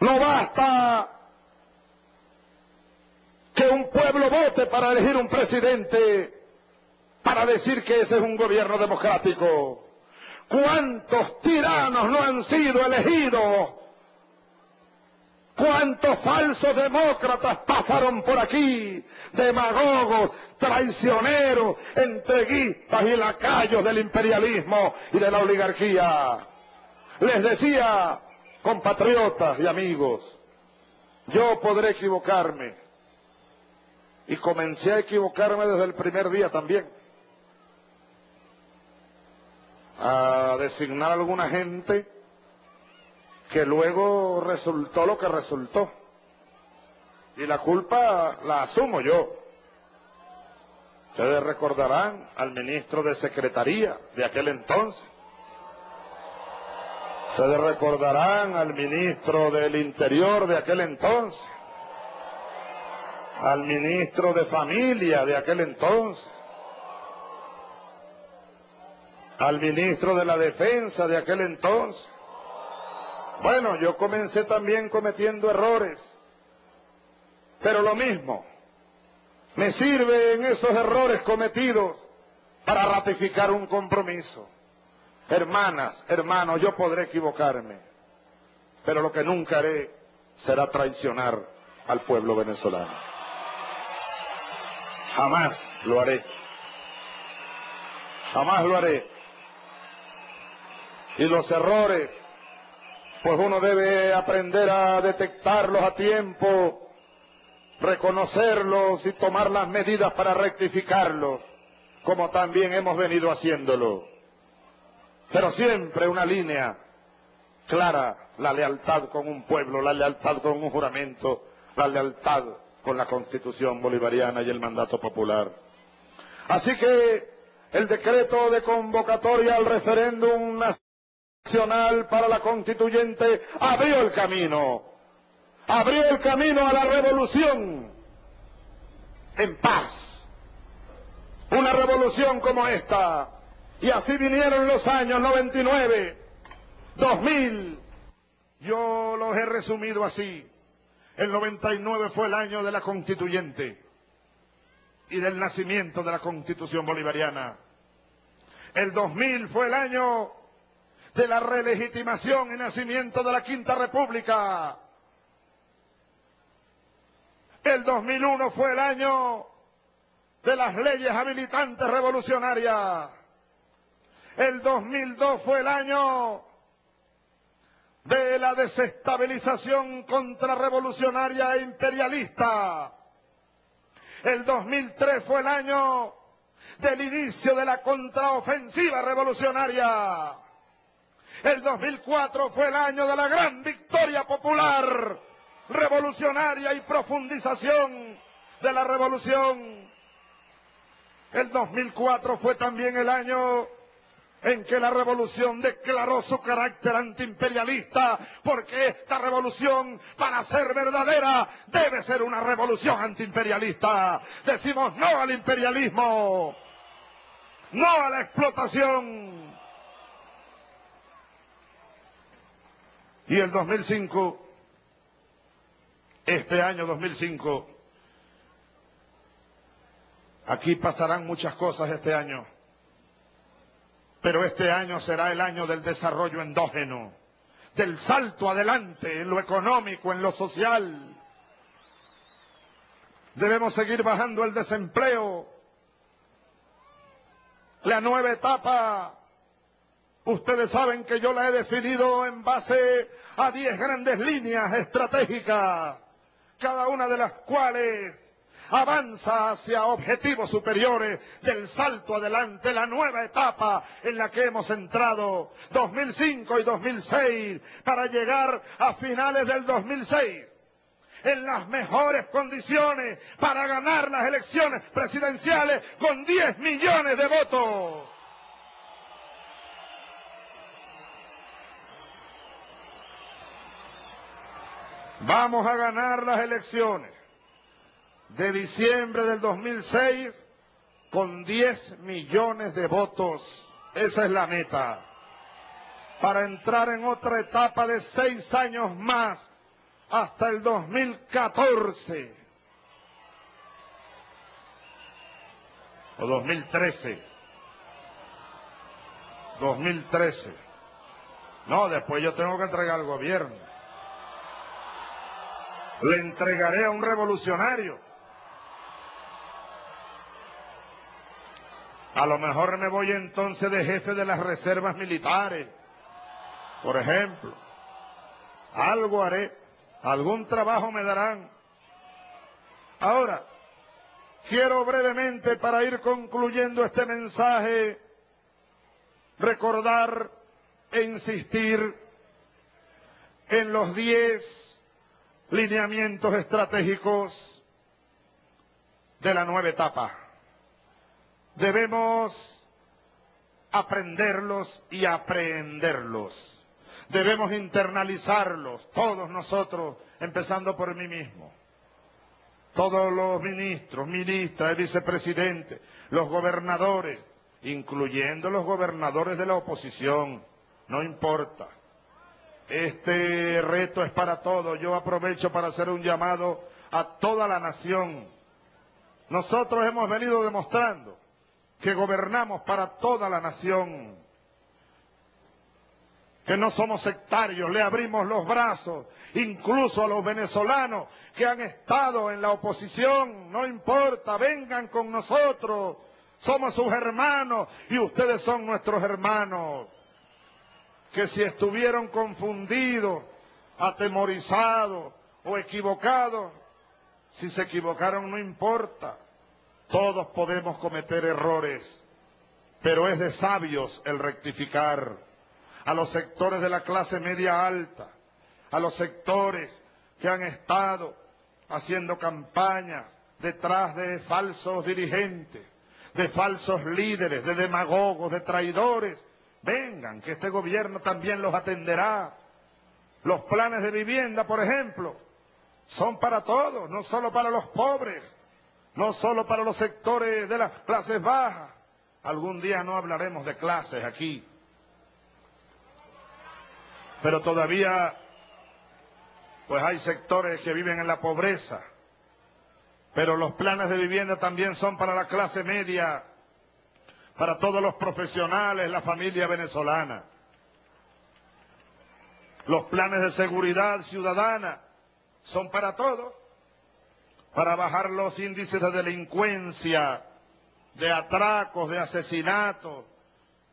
no basta que un pueblo vote para elegir un presidente, para decir que ese es un gobierno democrático. ¿Cuántos tiranos no han sido elegidos? ¿Cuántos falsos demócratas pasaron por aquí? Demagogos, traicioneros, entreguistas y lacayos del imperialismo y de la oligarquía. Les decía, compatriotas y amigos, yo podré equivocarme. Y comencé a equivocarme desde el primer día también. A designar a alguna gente que luego resultó lo que resultó. Y la culpa la asumo yo. Ustedes recordarán al ministro de Secretaría de aquel entonces. Ustedes recordarán al ministro del Interior de aquel entonces al ministro de Familia de aquel entonces, al ministro de la Defensa de aquel entonces. Bueno, yo comencé también cometiendo errores, pero lo mismo, me sirve en esos errores cometidos para ratificar un compromiso. Hermanas, hermanos, yo podré equivocarme, pero lo que nunca haré será traicionar al pueblo venezolano. Jamás lo haré. Jamás lo haré. Y los errores, pues uno debe aprender a detectarlos a tiempo, reconocerlos y tomar las medidas para rectificarlos, como también hemos venido haciéndolo. Pero siempre una línea clara, la lealtad con un pueblo, la lealtad con un juramento, la lealtad con la constitución bolivariana y el mandato popular. Así que el decreto de convocatoria al referéndum nacional para la constituyente abrió el camino, abrió el camino a la revolución en paz. Una revolución como esta. Y así vinieron los años 99, 2000. Yo los he resumido así. El 99 fue el año de la constituyente y del nacimiento de la constitución bolivariana. El 2000 fue el año de la relegitimación y nacimiento de la Quinta República. El 2001 fue el año de las leyes habilitantes revolucionarias. El 2002 fue el año de la desestabilización contrarrevolucionaria e imperialista. El 2003 fue el año del inicio de la contraofensiva revolucionaria. El 2004 fue el año de la gran victoria popular revolucionaria y profundización de la revolución. El 2004 fue también el año en que la revolución declaró su carácter antiimperialista, porque esta revolución, para ser verdadera, debe ser una revolución antiimperialista. Decimos no al imperialismo, no a la explotación. Y el 2005, este año 2005, aquí pasarán muchas cosas este año. Pero este año será el año del desarrollo endógeno, del salto adelante en lo económico, en lo social. Debemos seguir bajando el desempleo. La nueva etapa, ustedes saben que yo la he definido en base a diez grandes líneas estratégicas cada una de las cuales avanza hacia objetivos superiores del salto adelante, la nueva etapa en la que hemos entrado 2005 y 2006 para llegar a finales del 2006 en las mejores condiciones para ganar las elecciones presidenciales con 10 millones de votos. Vamos a ganar las elecciones de diciembre del 2006 con 10 millones de votos. Esa es la meta. Para entrar en otra etapa de seis años más hasta el 2014 o 2013. 2013. No, después yo tengo que entregar al gobierno. Le entregaré a un revolucionario. A lo mejor me voy entonces de jefe de las reservas militares, por ejemplo. Algo haré, algún trabajo me darán. Ahora, quiero brevemente, para ir concluyendo este mensaje, recordar e insistir en los diez lineamientos estratégicos de la nueva etapa. Debemos aprenderlos y aprenderlos. Debemos internalizarlos, todos nosotros, empezando por mí mismo. Todos los ministros, ministras, vicepresidentes, los gobernadores, incluyendo los gobernadores de la oposición, no importa. Este reto es para todos. Yo aprovecho para hacer un llamado a toda la nación. Nosotros hemos venido demostrando que gobernamos para toda la nación, que no somos sectarios, le abrimos los brazos, incluso a los venezolanos que han estado en la oposición, no importa, vengan con nosotros, somos sus hermanos y ustedes son nuestros hermanos, que si estuvieron confundidos, atemorizados o equivocados, si se equivocaron no importa, todos podemos cometer errores, pero es de sabios el rectificar. A los sectores de la clase media alta, a los sectores que han estado haciendo campaña detrás de falsos dirigentes, de falsos líderes, de demagogos, de traidores, vengan, que este gobierno también los atenderá. Los planes de vivienda, por ejemplo, son para todos, no solo para los pobres no solo para los sectores de las clases bajas. Algún día no hablaremos de clases aquí. Pero todavía, pues hay sectores que viven en la pobreza. Pero los planes de vivienda también son para la clase media, para todos los profesionales, la familia venezolana. Los planes de seguridad ciudadana son para todos para bajar los índices de delincuencia, de atracos, de asesinatos.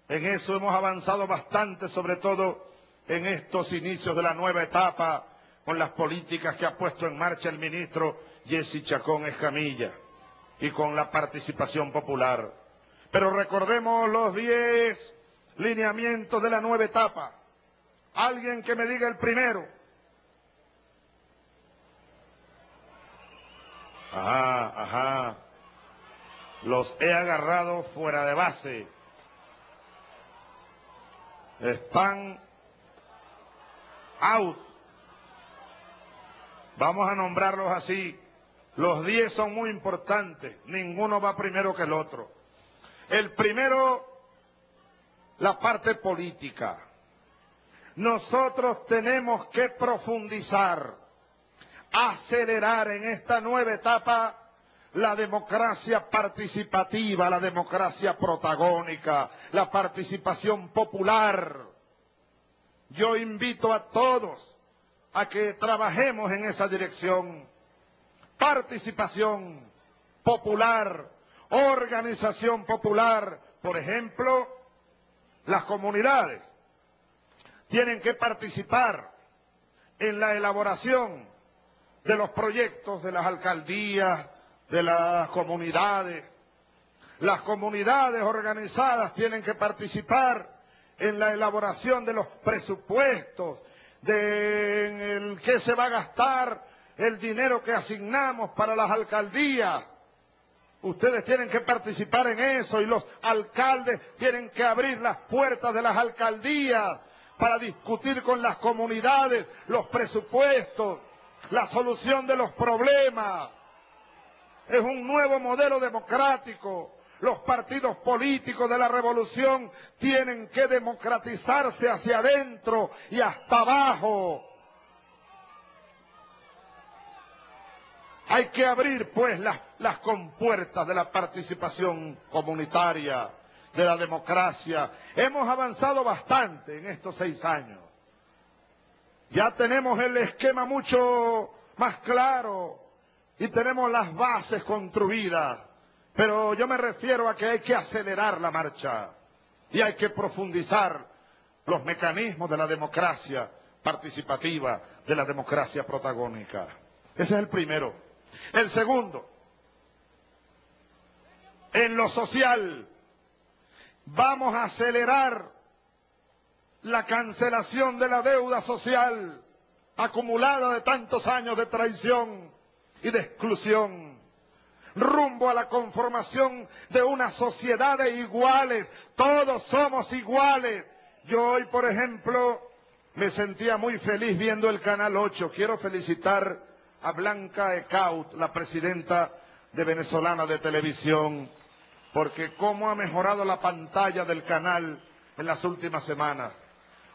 En eso hemos avanzado bastante, sobre todo en estos inicios de la nueva etapa, con las políticas que ha puesto en marcha el ministro Jesse Chacón Escamilla y con la participación popular. Pero recordemos los diez lineamientos de la nueva etapa. Alguien que me diga el primero. Ajá, ajá. Los he agarrado fuera de base. Están out. Vamos a nombrarlos así. Los diez son muy importantes. Ninguno va primero que el otro. El primero, la parte política. Nosotros tenemos que profundizar acelerar en esta nueva etapa la democracia participativa, la democracia protagónica, la participación popular. Yo invito a todos a que trabajemos en esa dirección. Participación popular, organización popular, por ejemplo, las comunidades tienen que participar en la elaboración de los proyectos de las alcaldías, de las comunidades. Las comunidades organizadas tienen que participar en la elaboración de los presupuestos, de en el qué se va a gastar el dinero que asignamos para las alcaldías. Ustedes tienen que participar en eso y los alcaldes tienen que abrir las puertas de las alcaldías para discutir con las comunidades los presupuestos, la solución de los problemas. Es un nuevo modelo democrático. Los partidos políticos de la revolución tienen que democratizarse hacia adentro y hasta abajo. Hay que abrir, pues, las, compuertas de la participación comunitaria, de la democracia. Hemos avanzado bastante en estos seis años. Ya tenemos el esquema mucho más claro y tenemos las bases construidas. Pero yo me refiero a que hay que acelerar la marcha y hay que profundizar los mecanismos de la democracia participativa, de la democracia protagónica. Ese es el primero. El segundo, en lo social, vamos a acelerar la cancelación de la deuda social acumulada de tantos años de traición y de exclusión, rumbo a la conformación de una sociedad de iguales, todos somos iguales. Yo hoy, por ejemplo, me sentía muy feliz viendo el Canal 8. Quiero felicitar a Blanca Ecaut, la presidenta de Venezolana de Televisión, porque cómo ha mejorado la pantalla del canal en las últimas semanas.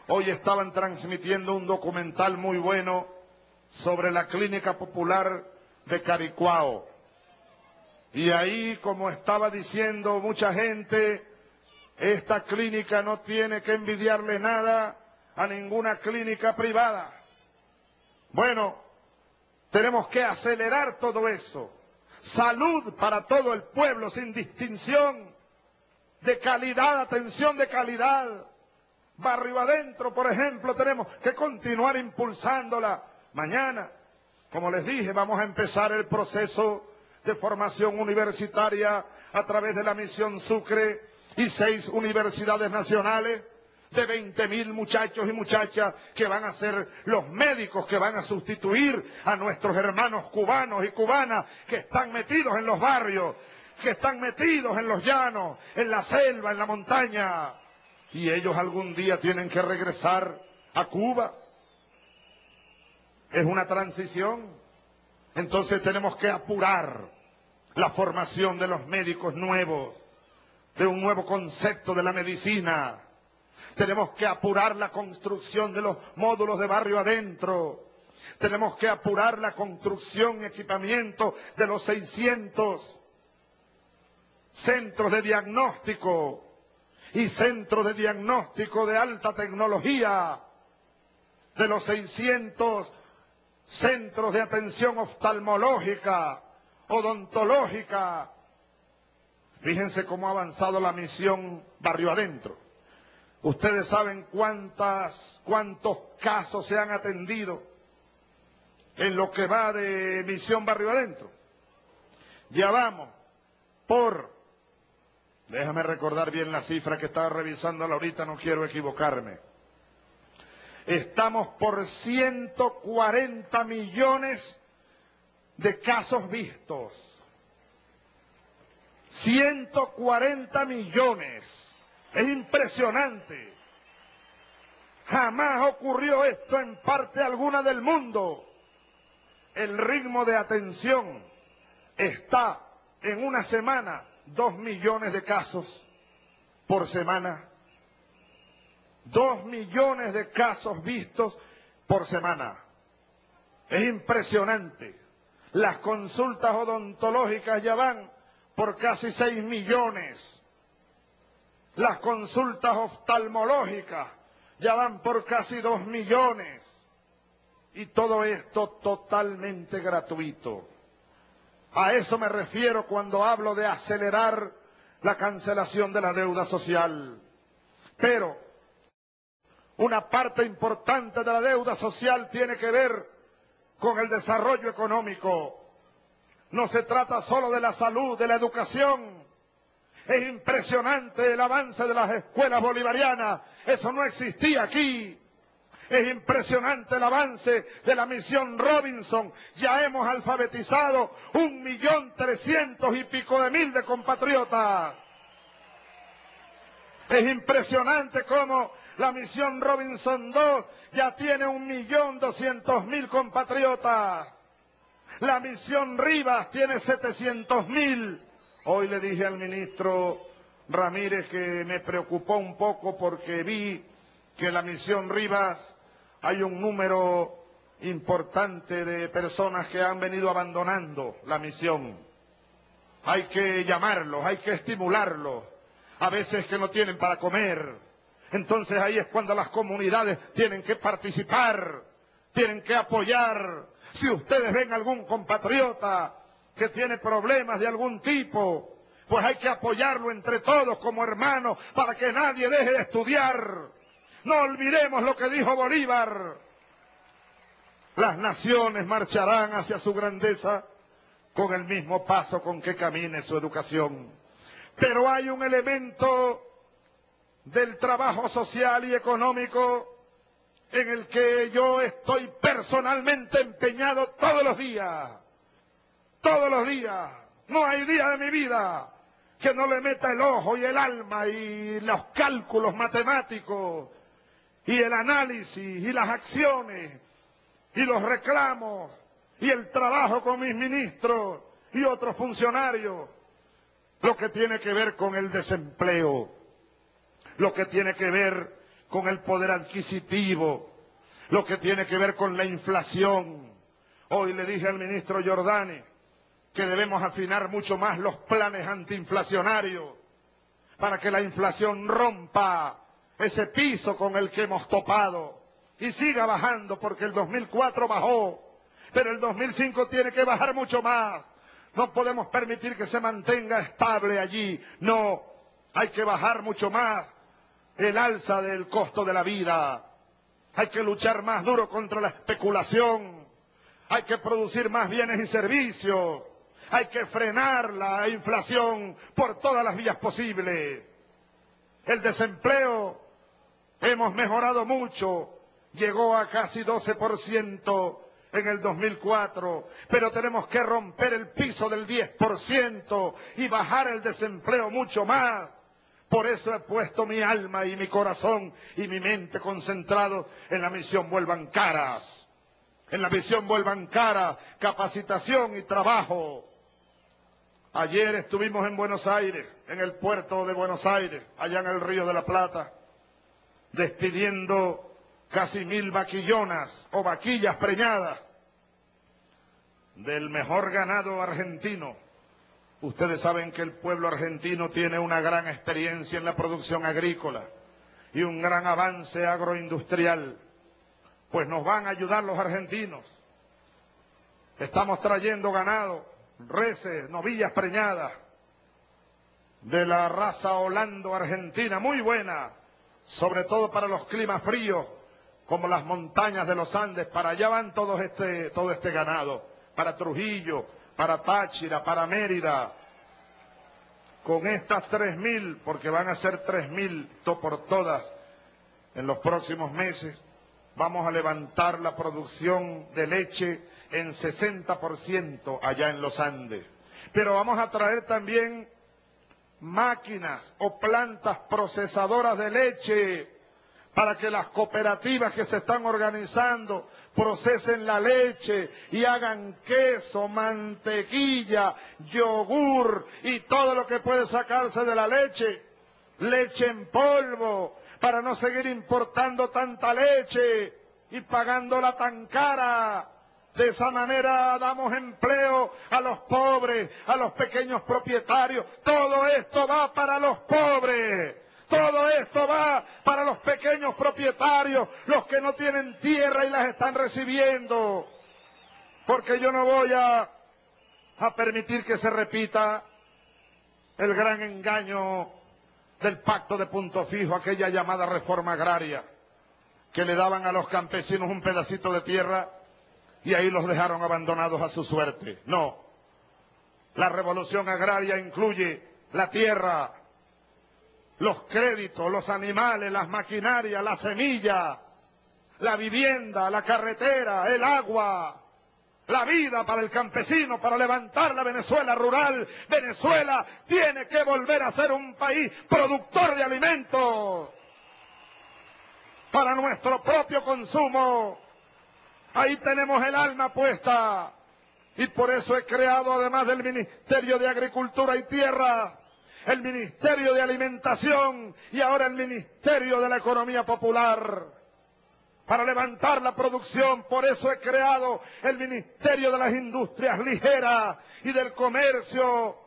Hoy estaban transmitiendo un documental muy bueno sobre la clínica popular de Caricuao. Y ahí, como estaba diciendo mucha gente, esta clínica no tiene que envidiarle nada a ninguna clínica privada. Bueno, tenemos que acelerar todo eso. Salud para todo el pueblo sin distinción de calidad, atención de calidad. Barrio adentro, por ejemplo, tenemos que continuar impulsándola. Mañana, como les dije, vamos a empezar el proceso de formación universitaria a través de la misión Sucre y seis universidades nacionales de 20 mil muchachos y muchachas que van a ser los médicos que van a sustituir a nuestros hermanos cubanos y cubanas que están metidos en los barrios, que están metidos en los llanos, en la selva, en la montaña. Y ellos algún día tienen que regresar a Cuba. Es una transición. Entonces tenemos que apurar la formación de los médicos nuevos, de un nuevo concepto de la medicina tenemos que apurar la construcción de los módulos de barrio adentro. Tenemos que apurar la construcción y equipamiento de los 600 centros de diagnóstico y centros de diagnóstico de alta tecnología, de los 600 centros de atención oftalmológica, odontológica. Fíjense cómo ha avanzado la misión barrio adentro. Ustedes saben cuántas, cuántos casos se han atendido en lo que va de Misión Barrio Adentro. Ya vamos por, déjame recordar bien la cifra que estaba revisando ahorita, no quiero equivocarme. Estamos por 140 millones de casos vistos. 140 millones. Es impresionante. Jamás ocurrió esto en parte alguna del mundo. El ritmo de atención está en una semana dos millones de casos por semana. Dos millones de casos vistos por semana. Es impresionante. Las consultas odontológicas ya van por casi seis millones. Las consultas oftalmológicas ya van por casi dos millones. Y todo esto totalmente gratuito. A eso me refiero cuando hablo de acelerar la cancelación de la deuda social. Pero una parte importante de la deuda social tiene que ver con el desarrollo económico. No se trata solo de la salud, de la educación. Es impresionante el avance de las escuelas bolivarianas. Eso no existía aquí. Es impresionante el avance de la misión Robinson. Ya hemos alfabetizado un millón trescientos y pico de mil de compatriotas. Es impresionante cómo la misión Robinson 2 ya tiene un millón doscientos mil compatriotas. La misión Rivas tiene setecientos mil. Hoy le dije al ministro Ramírez que me preocupó un poco porque vi que la misión Rivas hay un número importante de personas que han venido abandonando la misión. Hay que llamarlos, hay que estimularlos. A veces que no tienen para comer. Entonces ahí es cuando las comunidades tienen que participar, tienen que apoyar. Si ustedes ven algún compatriota que tiene problemas de algún tipo, pues hay que apoyarlo entre todos como hermanos para que nadie deje de estudiar. No olvidemos lo que dijo Bolívar. Las naciones marcharán hacia su grandeza con el mismo paso con que camine su educación. Pero hay un elemento del trabajo social y económico en el que yo estoy personalmente empeñado todos los días. Todos los días. No hay día de mi vida que no le meta el ojo y el alma y los cálculos matemáticos y el análisis y las acciones y los reclamos y el trabajo con mis ministros y otros funcionarios, lo que tiene que ver con el desempleo, lo que tiene que ver con el poder adquisitivo, lo que tiene que ver con la inflación. Hoy le dije al ministro Giordani que debemos afinar mucho más los planes antiinflacionarios para que la inflación rompa ese piso con el que hemos topado y siga bajando porque el 2004 bajó, pero el 2005 tiene que bajar mucho más. No podemos permitir que se mantenga estable allí. No, hay que bajar mucho más el alza del costo de la vida. Hay que luchar más duro contra la especulación. Hay que producir más bienes y servicios. Hay que frenar la inflación por todas las vías posibles. El desempleo Hemos mejorado mucho, llegó a casi 12% en el 2004, pero tenemos que romper el piso del 10% y bajar el desempleo mucho más. Por eso he puesto mi alma y mi corazón y mi mente concentrados en la misión Vuelvan Caras. En la misión Vuelvan Caras, capacitación y trabajo. Ayer estuvimos en Buenos Aires, en el puerto de Buenos Aires, allá en el Río de la Plata despidiendo casi mil vaquillonas o vaquillas preñadas del mejor ganado argentino. Ustedes saben que el pueblo argentino tiene una gran experiencia en la producción agrícola y un gran avance agroindustrial. Pues nos van a ayudar los argentinos. Estamos trayendo ganado, reses, novillas preñadas de la raza holando argentina, muy buena, sobre todo para los climas fríos, como las montañas de los Andes, para allá van todo este, todo este ganado, para Trujillo, para Táchira, para Mérida, con estas 3.000, porque van a ser 3.000 por todas en los próximos meses, vamos a levantar la producción de leche en 60% allá en los Andes. Pero vamos a traer también máquinas o plantas procesadoras de leche para que las cooperativas que se están organizando procesen la leche y hagan queso, mantequilla, yogur y todo lo que puede sacarse de la leche, leche en polvo, para no seguir importando tanta leche y pagándola tan cara de esa manera damos empleo a los pobres, a los pequeños propietarios. Todo esto va para los pobres. Todo esto va para los pequeños propietarios, los que no tienen tierra y las están recibiendo. Porque yo no voy a, a permitir que se repita el gran engaño del pacto de punto fijo, aquella llamada reforma agraria, que le daban a los campesinos un pedacito de tierra y ahí los dejaron abandonados a su suerte. No. La revolución agraria incluye la tierra, los créditos, los animales, las maquinarias, la semilla, la vivienda, la carretera, el agua, la vida para el campesino, para levantar la Venezuela rural. Venezuela tiene que volver a ser un país productor de alimentos para nuestro propio consumo. Ahí tenemos el alma puesta. Y por eso he creado, además del Ministerio de Agricultura y Tierra, el Ministerio de Alimentación y ahora el Ministerio de la Economía Popular para levantar la producción. Por eso he creado el Ministerio de las Industrias Ligeras y del Comercio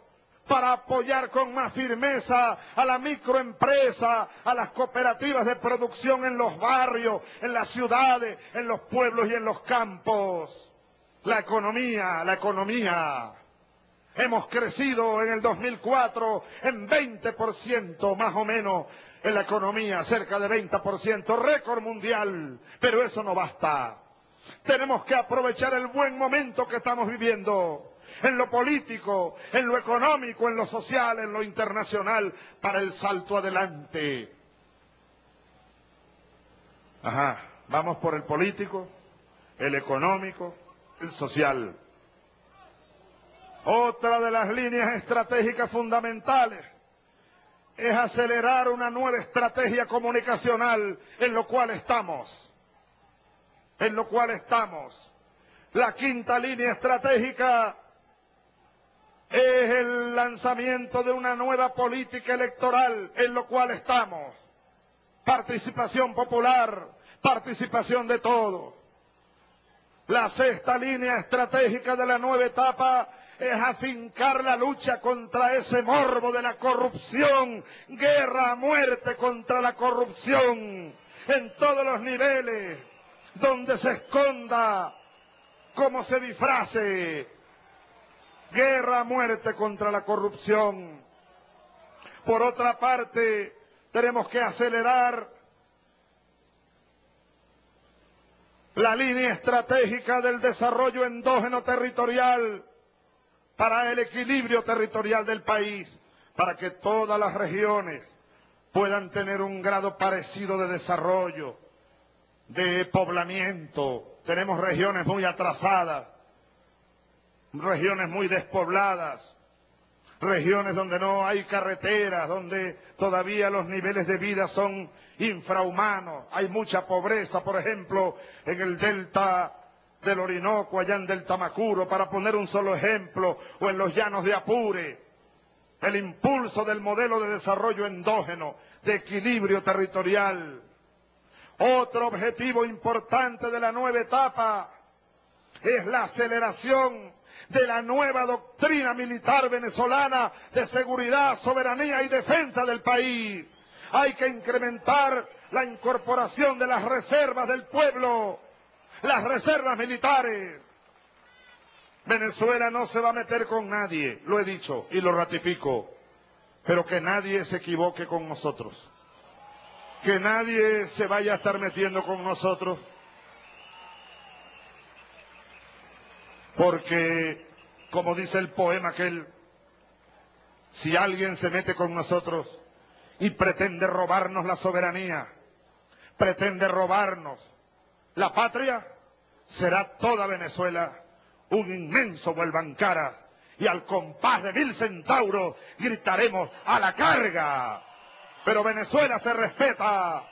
para apoyar con más firmeza a la microempresa, a las cooperativas de producción en los barrios, en las ciudades, en los pueblos y en los campos. La economía, la economía. Hemos crecido en el 2004 en 20% más o menos en la economía, cerca de 20%, récord mundial, pero eso no basta. Tenemos que aprovechar el buen momento que estamos viviendo en lo político, en lo económico, en lo social, en lo internacional, para el salto adelante. Ajá, vamos por el político, el económico, el social. Otra de las líneas estratégicas fundamentales es acelerar una nueva estrategia comunicacional en lo cual estamos. En lo cual estamos. La quinta línea estratégica es el lanzamiento de una nueva política electoral en lo cual estamos. Participación popular, participación de todo. La sexta línea estratégica de la nueva etapa es afincar la lucha contra ese morbo de la corrupción, guerra a muerte contra la corrupción. En todos los niveles, donde se esconda, como se disfrace, guerra a muerte contra la corrupción. Por otra parte, tenemos que acelerar la línea estratégica del desarrollo endógeno territorial para el equilibrio territorial del país, para que todas las regiones puedan tener un grado parecido de desarrollo, de poblamiento. Tenemos regiones muy atrasadas, regiones muy despobladas, regiones donde no hay carreteras, donde todavía los niveles de vida son infrahumanos, hay mucha pobreza, por ejemplo, en el delta del Orinoco, allá en del Tamacuro, para poner un solo ejemplo, o en los llanos de Apure, el impulso del modelo de desarrollo endógeno, de equilibrio territorial. Otro objetivo importante de la nueva etapa es la aceleración de la nueva doctrina militar venezolana de seguridad, soberanía y defensa del país. Hay que incrementar la incorporación de las reservas del pueblo las reservas militares. Venezuela no se va a meter con nadie, lo he dicho y lo ratifico, pero que nadie se equivoque con nosotros. Que nadie se vaya a estar metiendo con nosotros. Porque, como dice el poema aquel, si alguien se mete con nosotros y pretende robarnos la soberanía, pretende robarnos la patria será toda Venezuela un inmenso vuelvancara y al compás de mil centauros gritaremos a la carga. Pero Venezuela se respeta.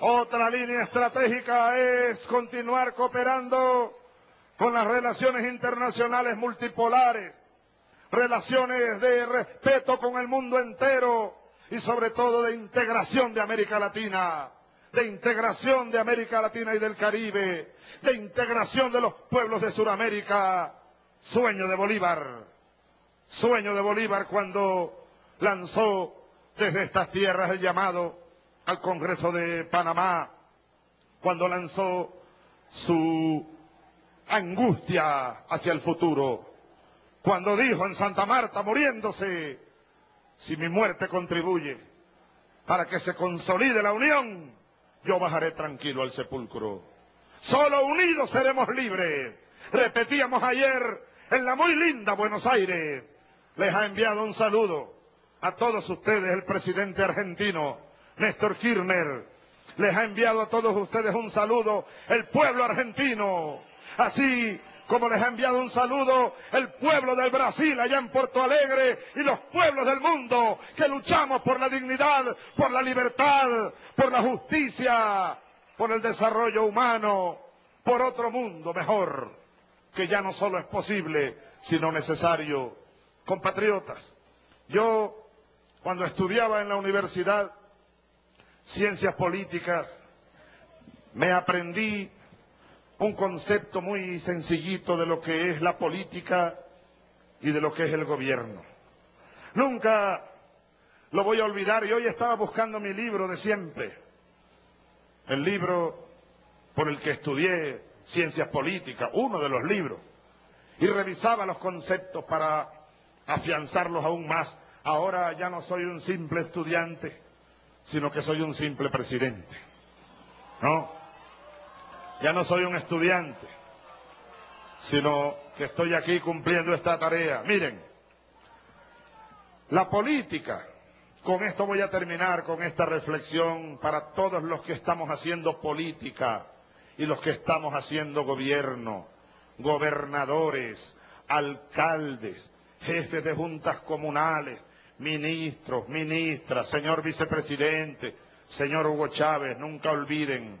Otra línea estratégica es continuar cooperando con las relaciones internacionales multipolares, relaciones de respeto con el mundo entero y sobre todo de integración de América Latina de integración de América Latina y del Caribe, de integración de los pueblos de Sudamérica. Sueño de Bolívar, sueño de Bolívar cuando lanzó desde estas tierras el llamado al Congreso de Panamá, cuando lanzó su angustia hacia el futuro, cuando dijo en Santa Marta, muriéndose, si mi muerte contribuye para que se consolide la unión, yo bajaré tranquilo al sepulcro. Solo unidos seremos libres. Repetíamos ayer en la muy linda Buenos Aires. Les ha enviado un saludo a todos ustedes el presidente argentino, Néstor Kirchner. Les ha enviado a todos ustedes un saludo el pueblo argentino. Así como les ha enviado un saludo el pueblo del Brasil allá en Porto Alegre y los pueblos del mundo que luchamos por la dignidad, por la libertad, por la justicia, por el desarrollo humano, por otro mundo mejor, que ya no solo es posible, sino necesario. Compatriotas, yo cuando estudiaba en la universidad ciencias políticas, me aprendí un concepto muy sencillito de lo que es la política y de lo que es el gobierno. Nunca lo voy a olvidar y hoy estaba buscando mi libro de siempre, el libro por el que estudié ciencias políticas, uno de los libros, y revisaba los conceptos para afianzarlos aún más. Ahora ya no soy un simple estudiante, sino que soy un simple presidente. ¿No? Ya no soy un estudiante, sino que estoy aquí cumpliendo esta tarea. Miren, la política, con esto voy a terminar con esta reflexión para todos los que estamos haciendo política y los que estamos haciendo gobierno, gobernadores, alcaldes, jefes de juntas comunales, ministros, ministras, señor vicepresidente, señor Hugo Chávez, nunca olviden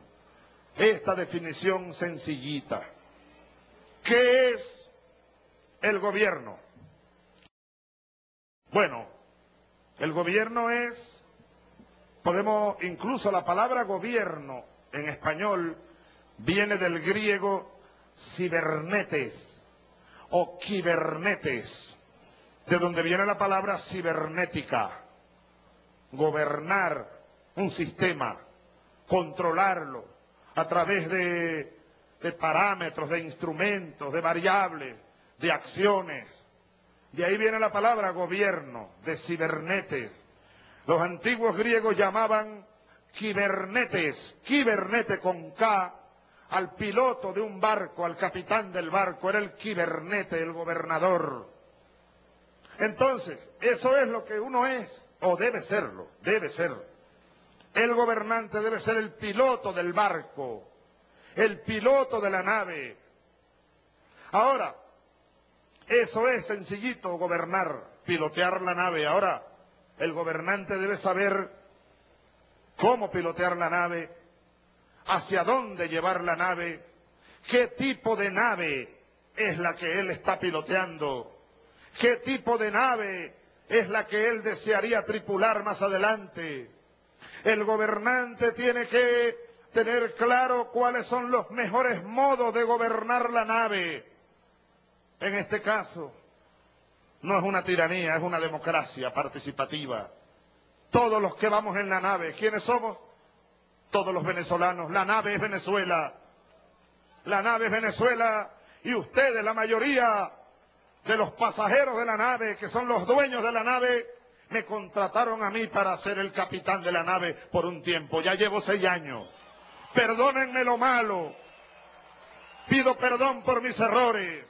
esta definición sencillita. ¿Qué es el gobierno? Bueno, el gobierno es, podemos, incluso la palabra gobierno en español viene del griego cibernetes o kibernetes, de donde viene la palabra cibernética, gobernar un sistema, controlarlo, a través de, parámetros, de instrumentos, de variables, de acciones. De ahí viene la palabra gobierno, de cibernetes. Los antiguos griegos llamaban kibernetes, kibernete con K, al piloto de un barco, al capitán del barco, era el kibernete, el gobernador. Entonces, eso es lo que uno es, o debe serlo, debe serlo. El gobernante debe ser el piloto del barco, el piloto de la nave. Ahora, eso es sencillito, gobernar, pilotear la nave. Ahora, el gobernante debe saber cómo pilotear la nave, hacia dónde llevar la nave, qué tipo de nave es la que él está piloteando, qué tipo de nave es la que él desearía tripular más adelante. El gobernante tiene que tener claro cuáles son los mejores modos de gobernar la nave. En este caso, no es una tiranía, es una democracia participativa. Todos los que vamos en la nave, ¿quiénes somos? Todos los venezolanos. La nave es Venezuela. La nave es Venezuela y ustedes, la mayoría de los pasajeros de la nave, que son los dueños de la nave, me contrataron a mí para ser el capitán de la nave por un tiempo. Ya llevo seis años. Perdónenme lo malo. Pido perdón por mis errores.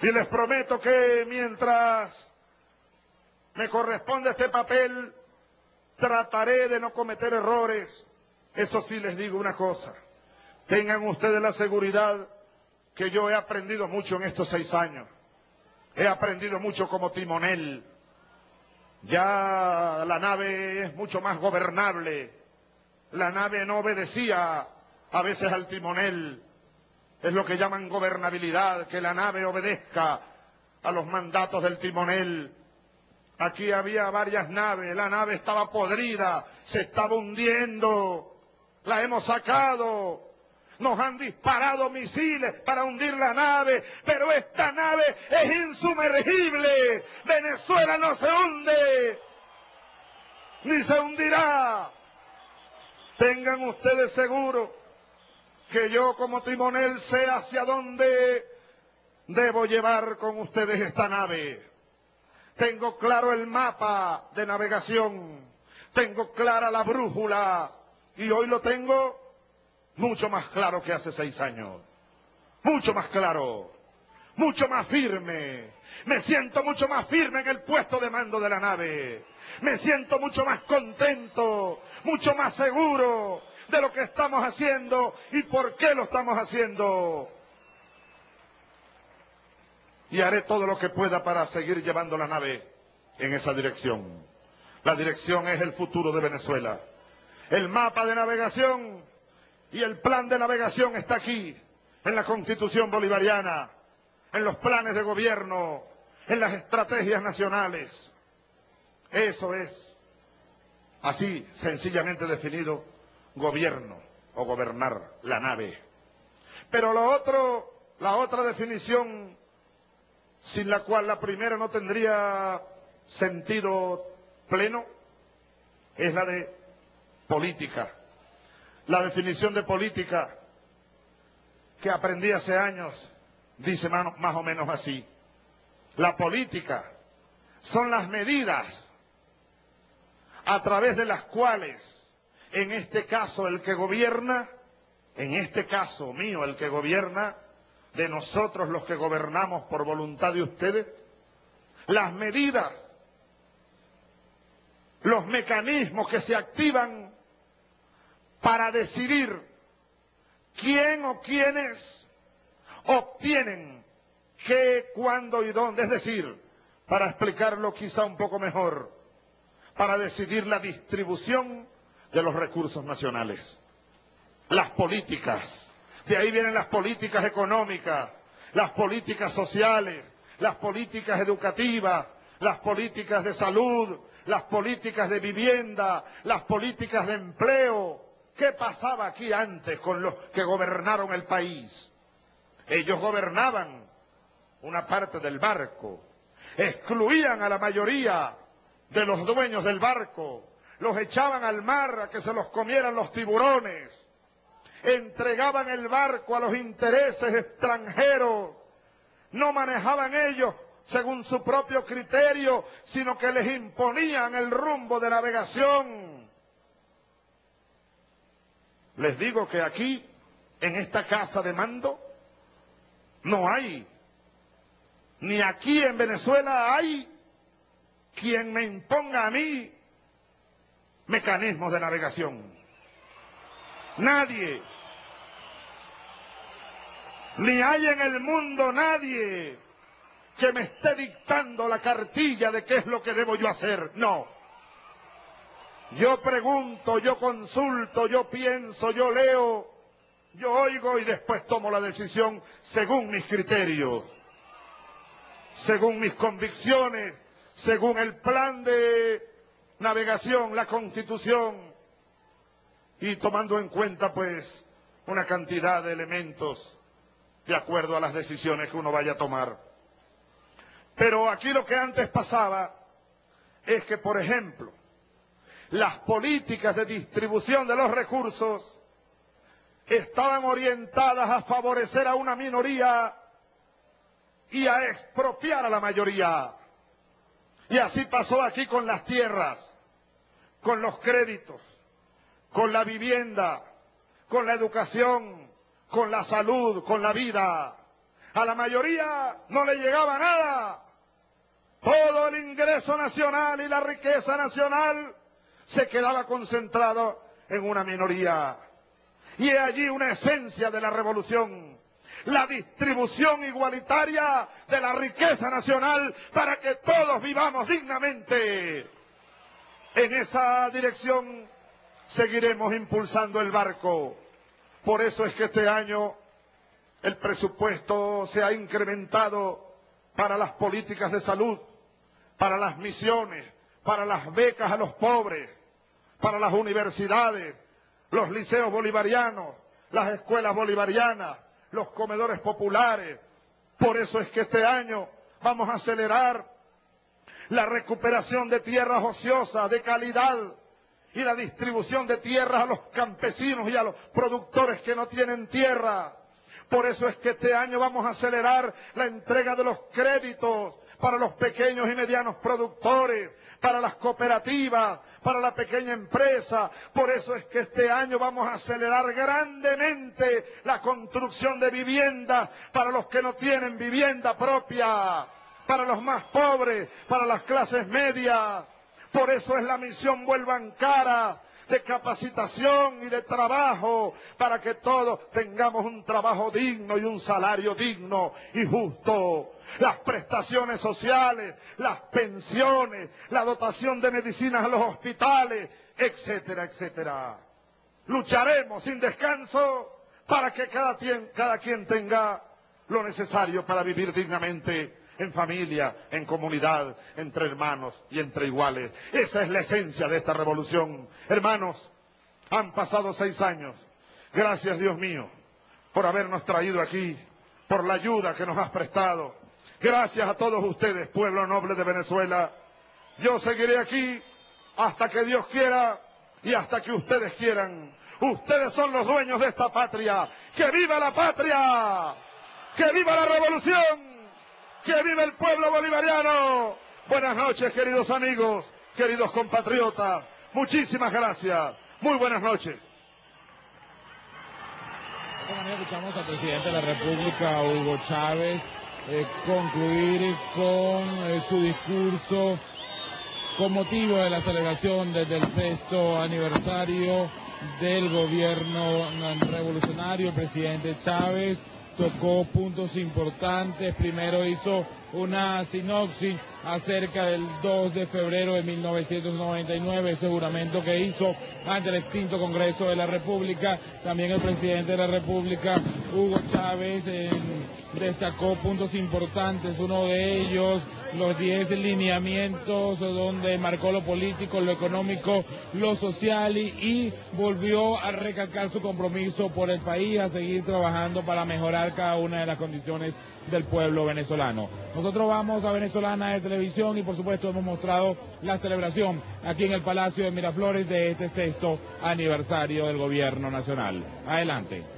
Y les prometo que mientras me corresponde este papel, trataré de no cometer errores. Eso sí les digo una cosa. Tengan ustedes la seguridad que yo he aprendido mucho en estos seis años. He aprendido mucho como timonel. Ya la nave es mucho más gobernable. La nave no obedecía a veces al timonel. Es lo que llaman gobernabilidad, que la nave obedezca a los mandatos del timonel. Aquí había varias naves, la nave estaba podrida, se estaba hundiendo, la hemos sacado, nos han disparado misiles para hundir la nave, pero esta nave es insumergible. Venezuela no se hunde, ni se hundirá. Tengan ustedes seguro que yo como timonel sé hacia dónde debo llevar con ustedes esta nave. Tengo claro el mapa de navegación, tengo clara la brújula, Y hoy lo tengo mucho más claro que hace seis años. Mucho más claro. Mucho más firme. Me siento mucho más firme en el puesto de mando de la nave. Me siento mucho más contento, mucho más seguro de lo que estamos haciendo y por qué lo estamos haciendo. Y haré todo lo que pueda para seguir llevando la nave en esa dirección. La dirección es el futuro de Venezuela. El mapa de navegación y el plan de navegación está aquí, en la constitución bolivariana, en los planes de gobierno, en las estrategias nacionales. Eso es, así sencillamente definido, gobierno o gobernar la nave. Pero la otra definición, sin la cual la primera no tendría sentido pleno, es la de política. La definición de política que aprendí hace años dice más o menos así. La política son las medidas a través de las cuales, en este caso el que gobierna, en este caso mío el que gobierna, de nosotros los que gobernamos por voluntad de ustedes, las medidas, los mecanismos que se activan para decidir quién o quiénes obtienen qué, cuándo y dónde. Es decir, para explicarlo quizá un poco mejor, para decidir la distribución de los recursos nacionales. Las políticas. De ahí vienen las políticas económicas, las políticas sociales, las políticas educativas, las políticas de salud, las políticas de vivienda, las políticas de empleo, ¿Qué pasaba aquí antes con los que gobernaron el país? Ellos gobernaban una parte del barco, excluían a la mayoría de los dueños del barco, los echaban al mar a que se los comieran los tiburones, entregaban el barco a los intereses extranjeros, no manejaban ellos según su propio criterio, sino que les imponían el rumbo de navegación les digo que aquí, en esta casa de mando, no hay, ni aquí en Venezuela hay quien me imponga a mí mecanismos de navegación. Nadie. Ni hay en el mundo nadie que me esté dictando la cartilla de qué es lo que debo yo hacer. No. Yo pregunto, yo consulto, yo pienso, yo leo, yo oigo y después tomo la decisión según mis criterios, según mis convicciones, según el plan de navegación, la constitución y tomando en cuenta pues una cantidad de elementos de acuerdo a las decisiones que uno vaya a tomar. Pero aquí lo que antes pasaba es que, por ejemplo, las políticas de distribución de los recursos estaban orientadas a favorecer a una minoría y a expropiar a la mayoría. Y así pasó aquí con las tierras, con los créditos, con la vivienda, con la educación, con la salud, con la vida. A la mayoría no le llegaba nada. Todo el ingreso nacional y la riqueza nacional se quedaba concentrado en una minoría. Y es allí una esencia de la revolución, la distribución igualitaria de la riqueza nacional para que todos vivamos dignamente. En esa dirección seguiremos impulsando el barco. Por eso es que este año el presupuesto se ha incrementado para las políticas de salud, para las misiones, para las becas a los pobres, para las universidades, los liceos bolivarianos, las escuelas bolivarianas, los comedores populares. Por eso es que este año vamos a acelerar la recuperación de tierras ociosas de calidad y la distribución de tierras a los campesinos y a los productores que no tienen tierra. Por eso es que este año vamos a acelerar la entrega de los créditos para los pequeños y medianos productores, para las cooperativas, para la pequeña empresa. Por eso es que este año vamos a acelerar grandemente la construcción de viviendas para los que no tienen vivienda propia, para los más pobres, para las clases medias. Por eso es la misión Vuelvan Cara de capacitación y de trabajo para que todos tengamos un trabajo digno y un salario digno y justo. Las prestaciones sociales, las pensiones, la dotación de medicinas a los hospitales, etcétera, etcétera. Lucharemos sin descanso para que cada, cada quien tenga lo necesario para vivir dignamente en familia, en comunidad, entre hermanos y entre iguales. Esa es la esencia de esta revolución. Hermanos, han pasado seis años. Gracias, Dios mío, por habernos traído aquí, por la ayuda que nos has prestado. Gracias a todos ustedes, pueblo noble de Venezuela. Yo seguiré aquí hasta que Dios quiera y hasta que ustedes quieran. Ustedes son los dueños de esta patria. ¡Que viva la patria! ¡Que viva la revolución! ¡Que vive el pueblo bolivariano! Buenas noches, queridos amigos, queridos compatriotas. Muchísimas gracias. Muy buenas noches. De esta manera escuchamos al presidente de la República, Hugo Chávez, eh, concluir con eh, su discurso con motivo de la celebración desde el sexto aniversario del gobierno revolucionario, presidente Chávez tocó puntos importantes. Primero hizo una sinopsis acerca del 2 de febrero de 1999, ese juramento que hizo ante el extinto Congreso de la República. También el presidente de la República, Hugo Chávez, destacó puntos importantes, uno de ellos los 10 lineamientos donde marcó lo político, lo económico, lo social y, y, volvió a recalcar su compromiso por el país, a seguir trabajando para mejorar cada una de las condiciones del pueblo venezolano. Nosotros vamos a Venezolana de Televisión y por supuesto hemos mostrado la celebración aquí en el Palacio de Miraflores de este sexto aniversario del gobierno nacional. Adelante.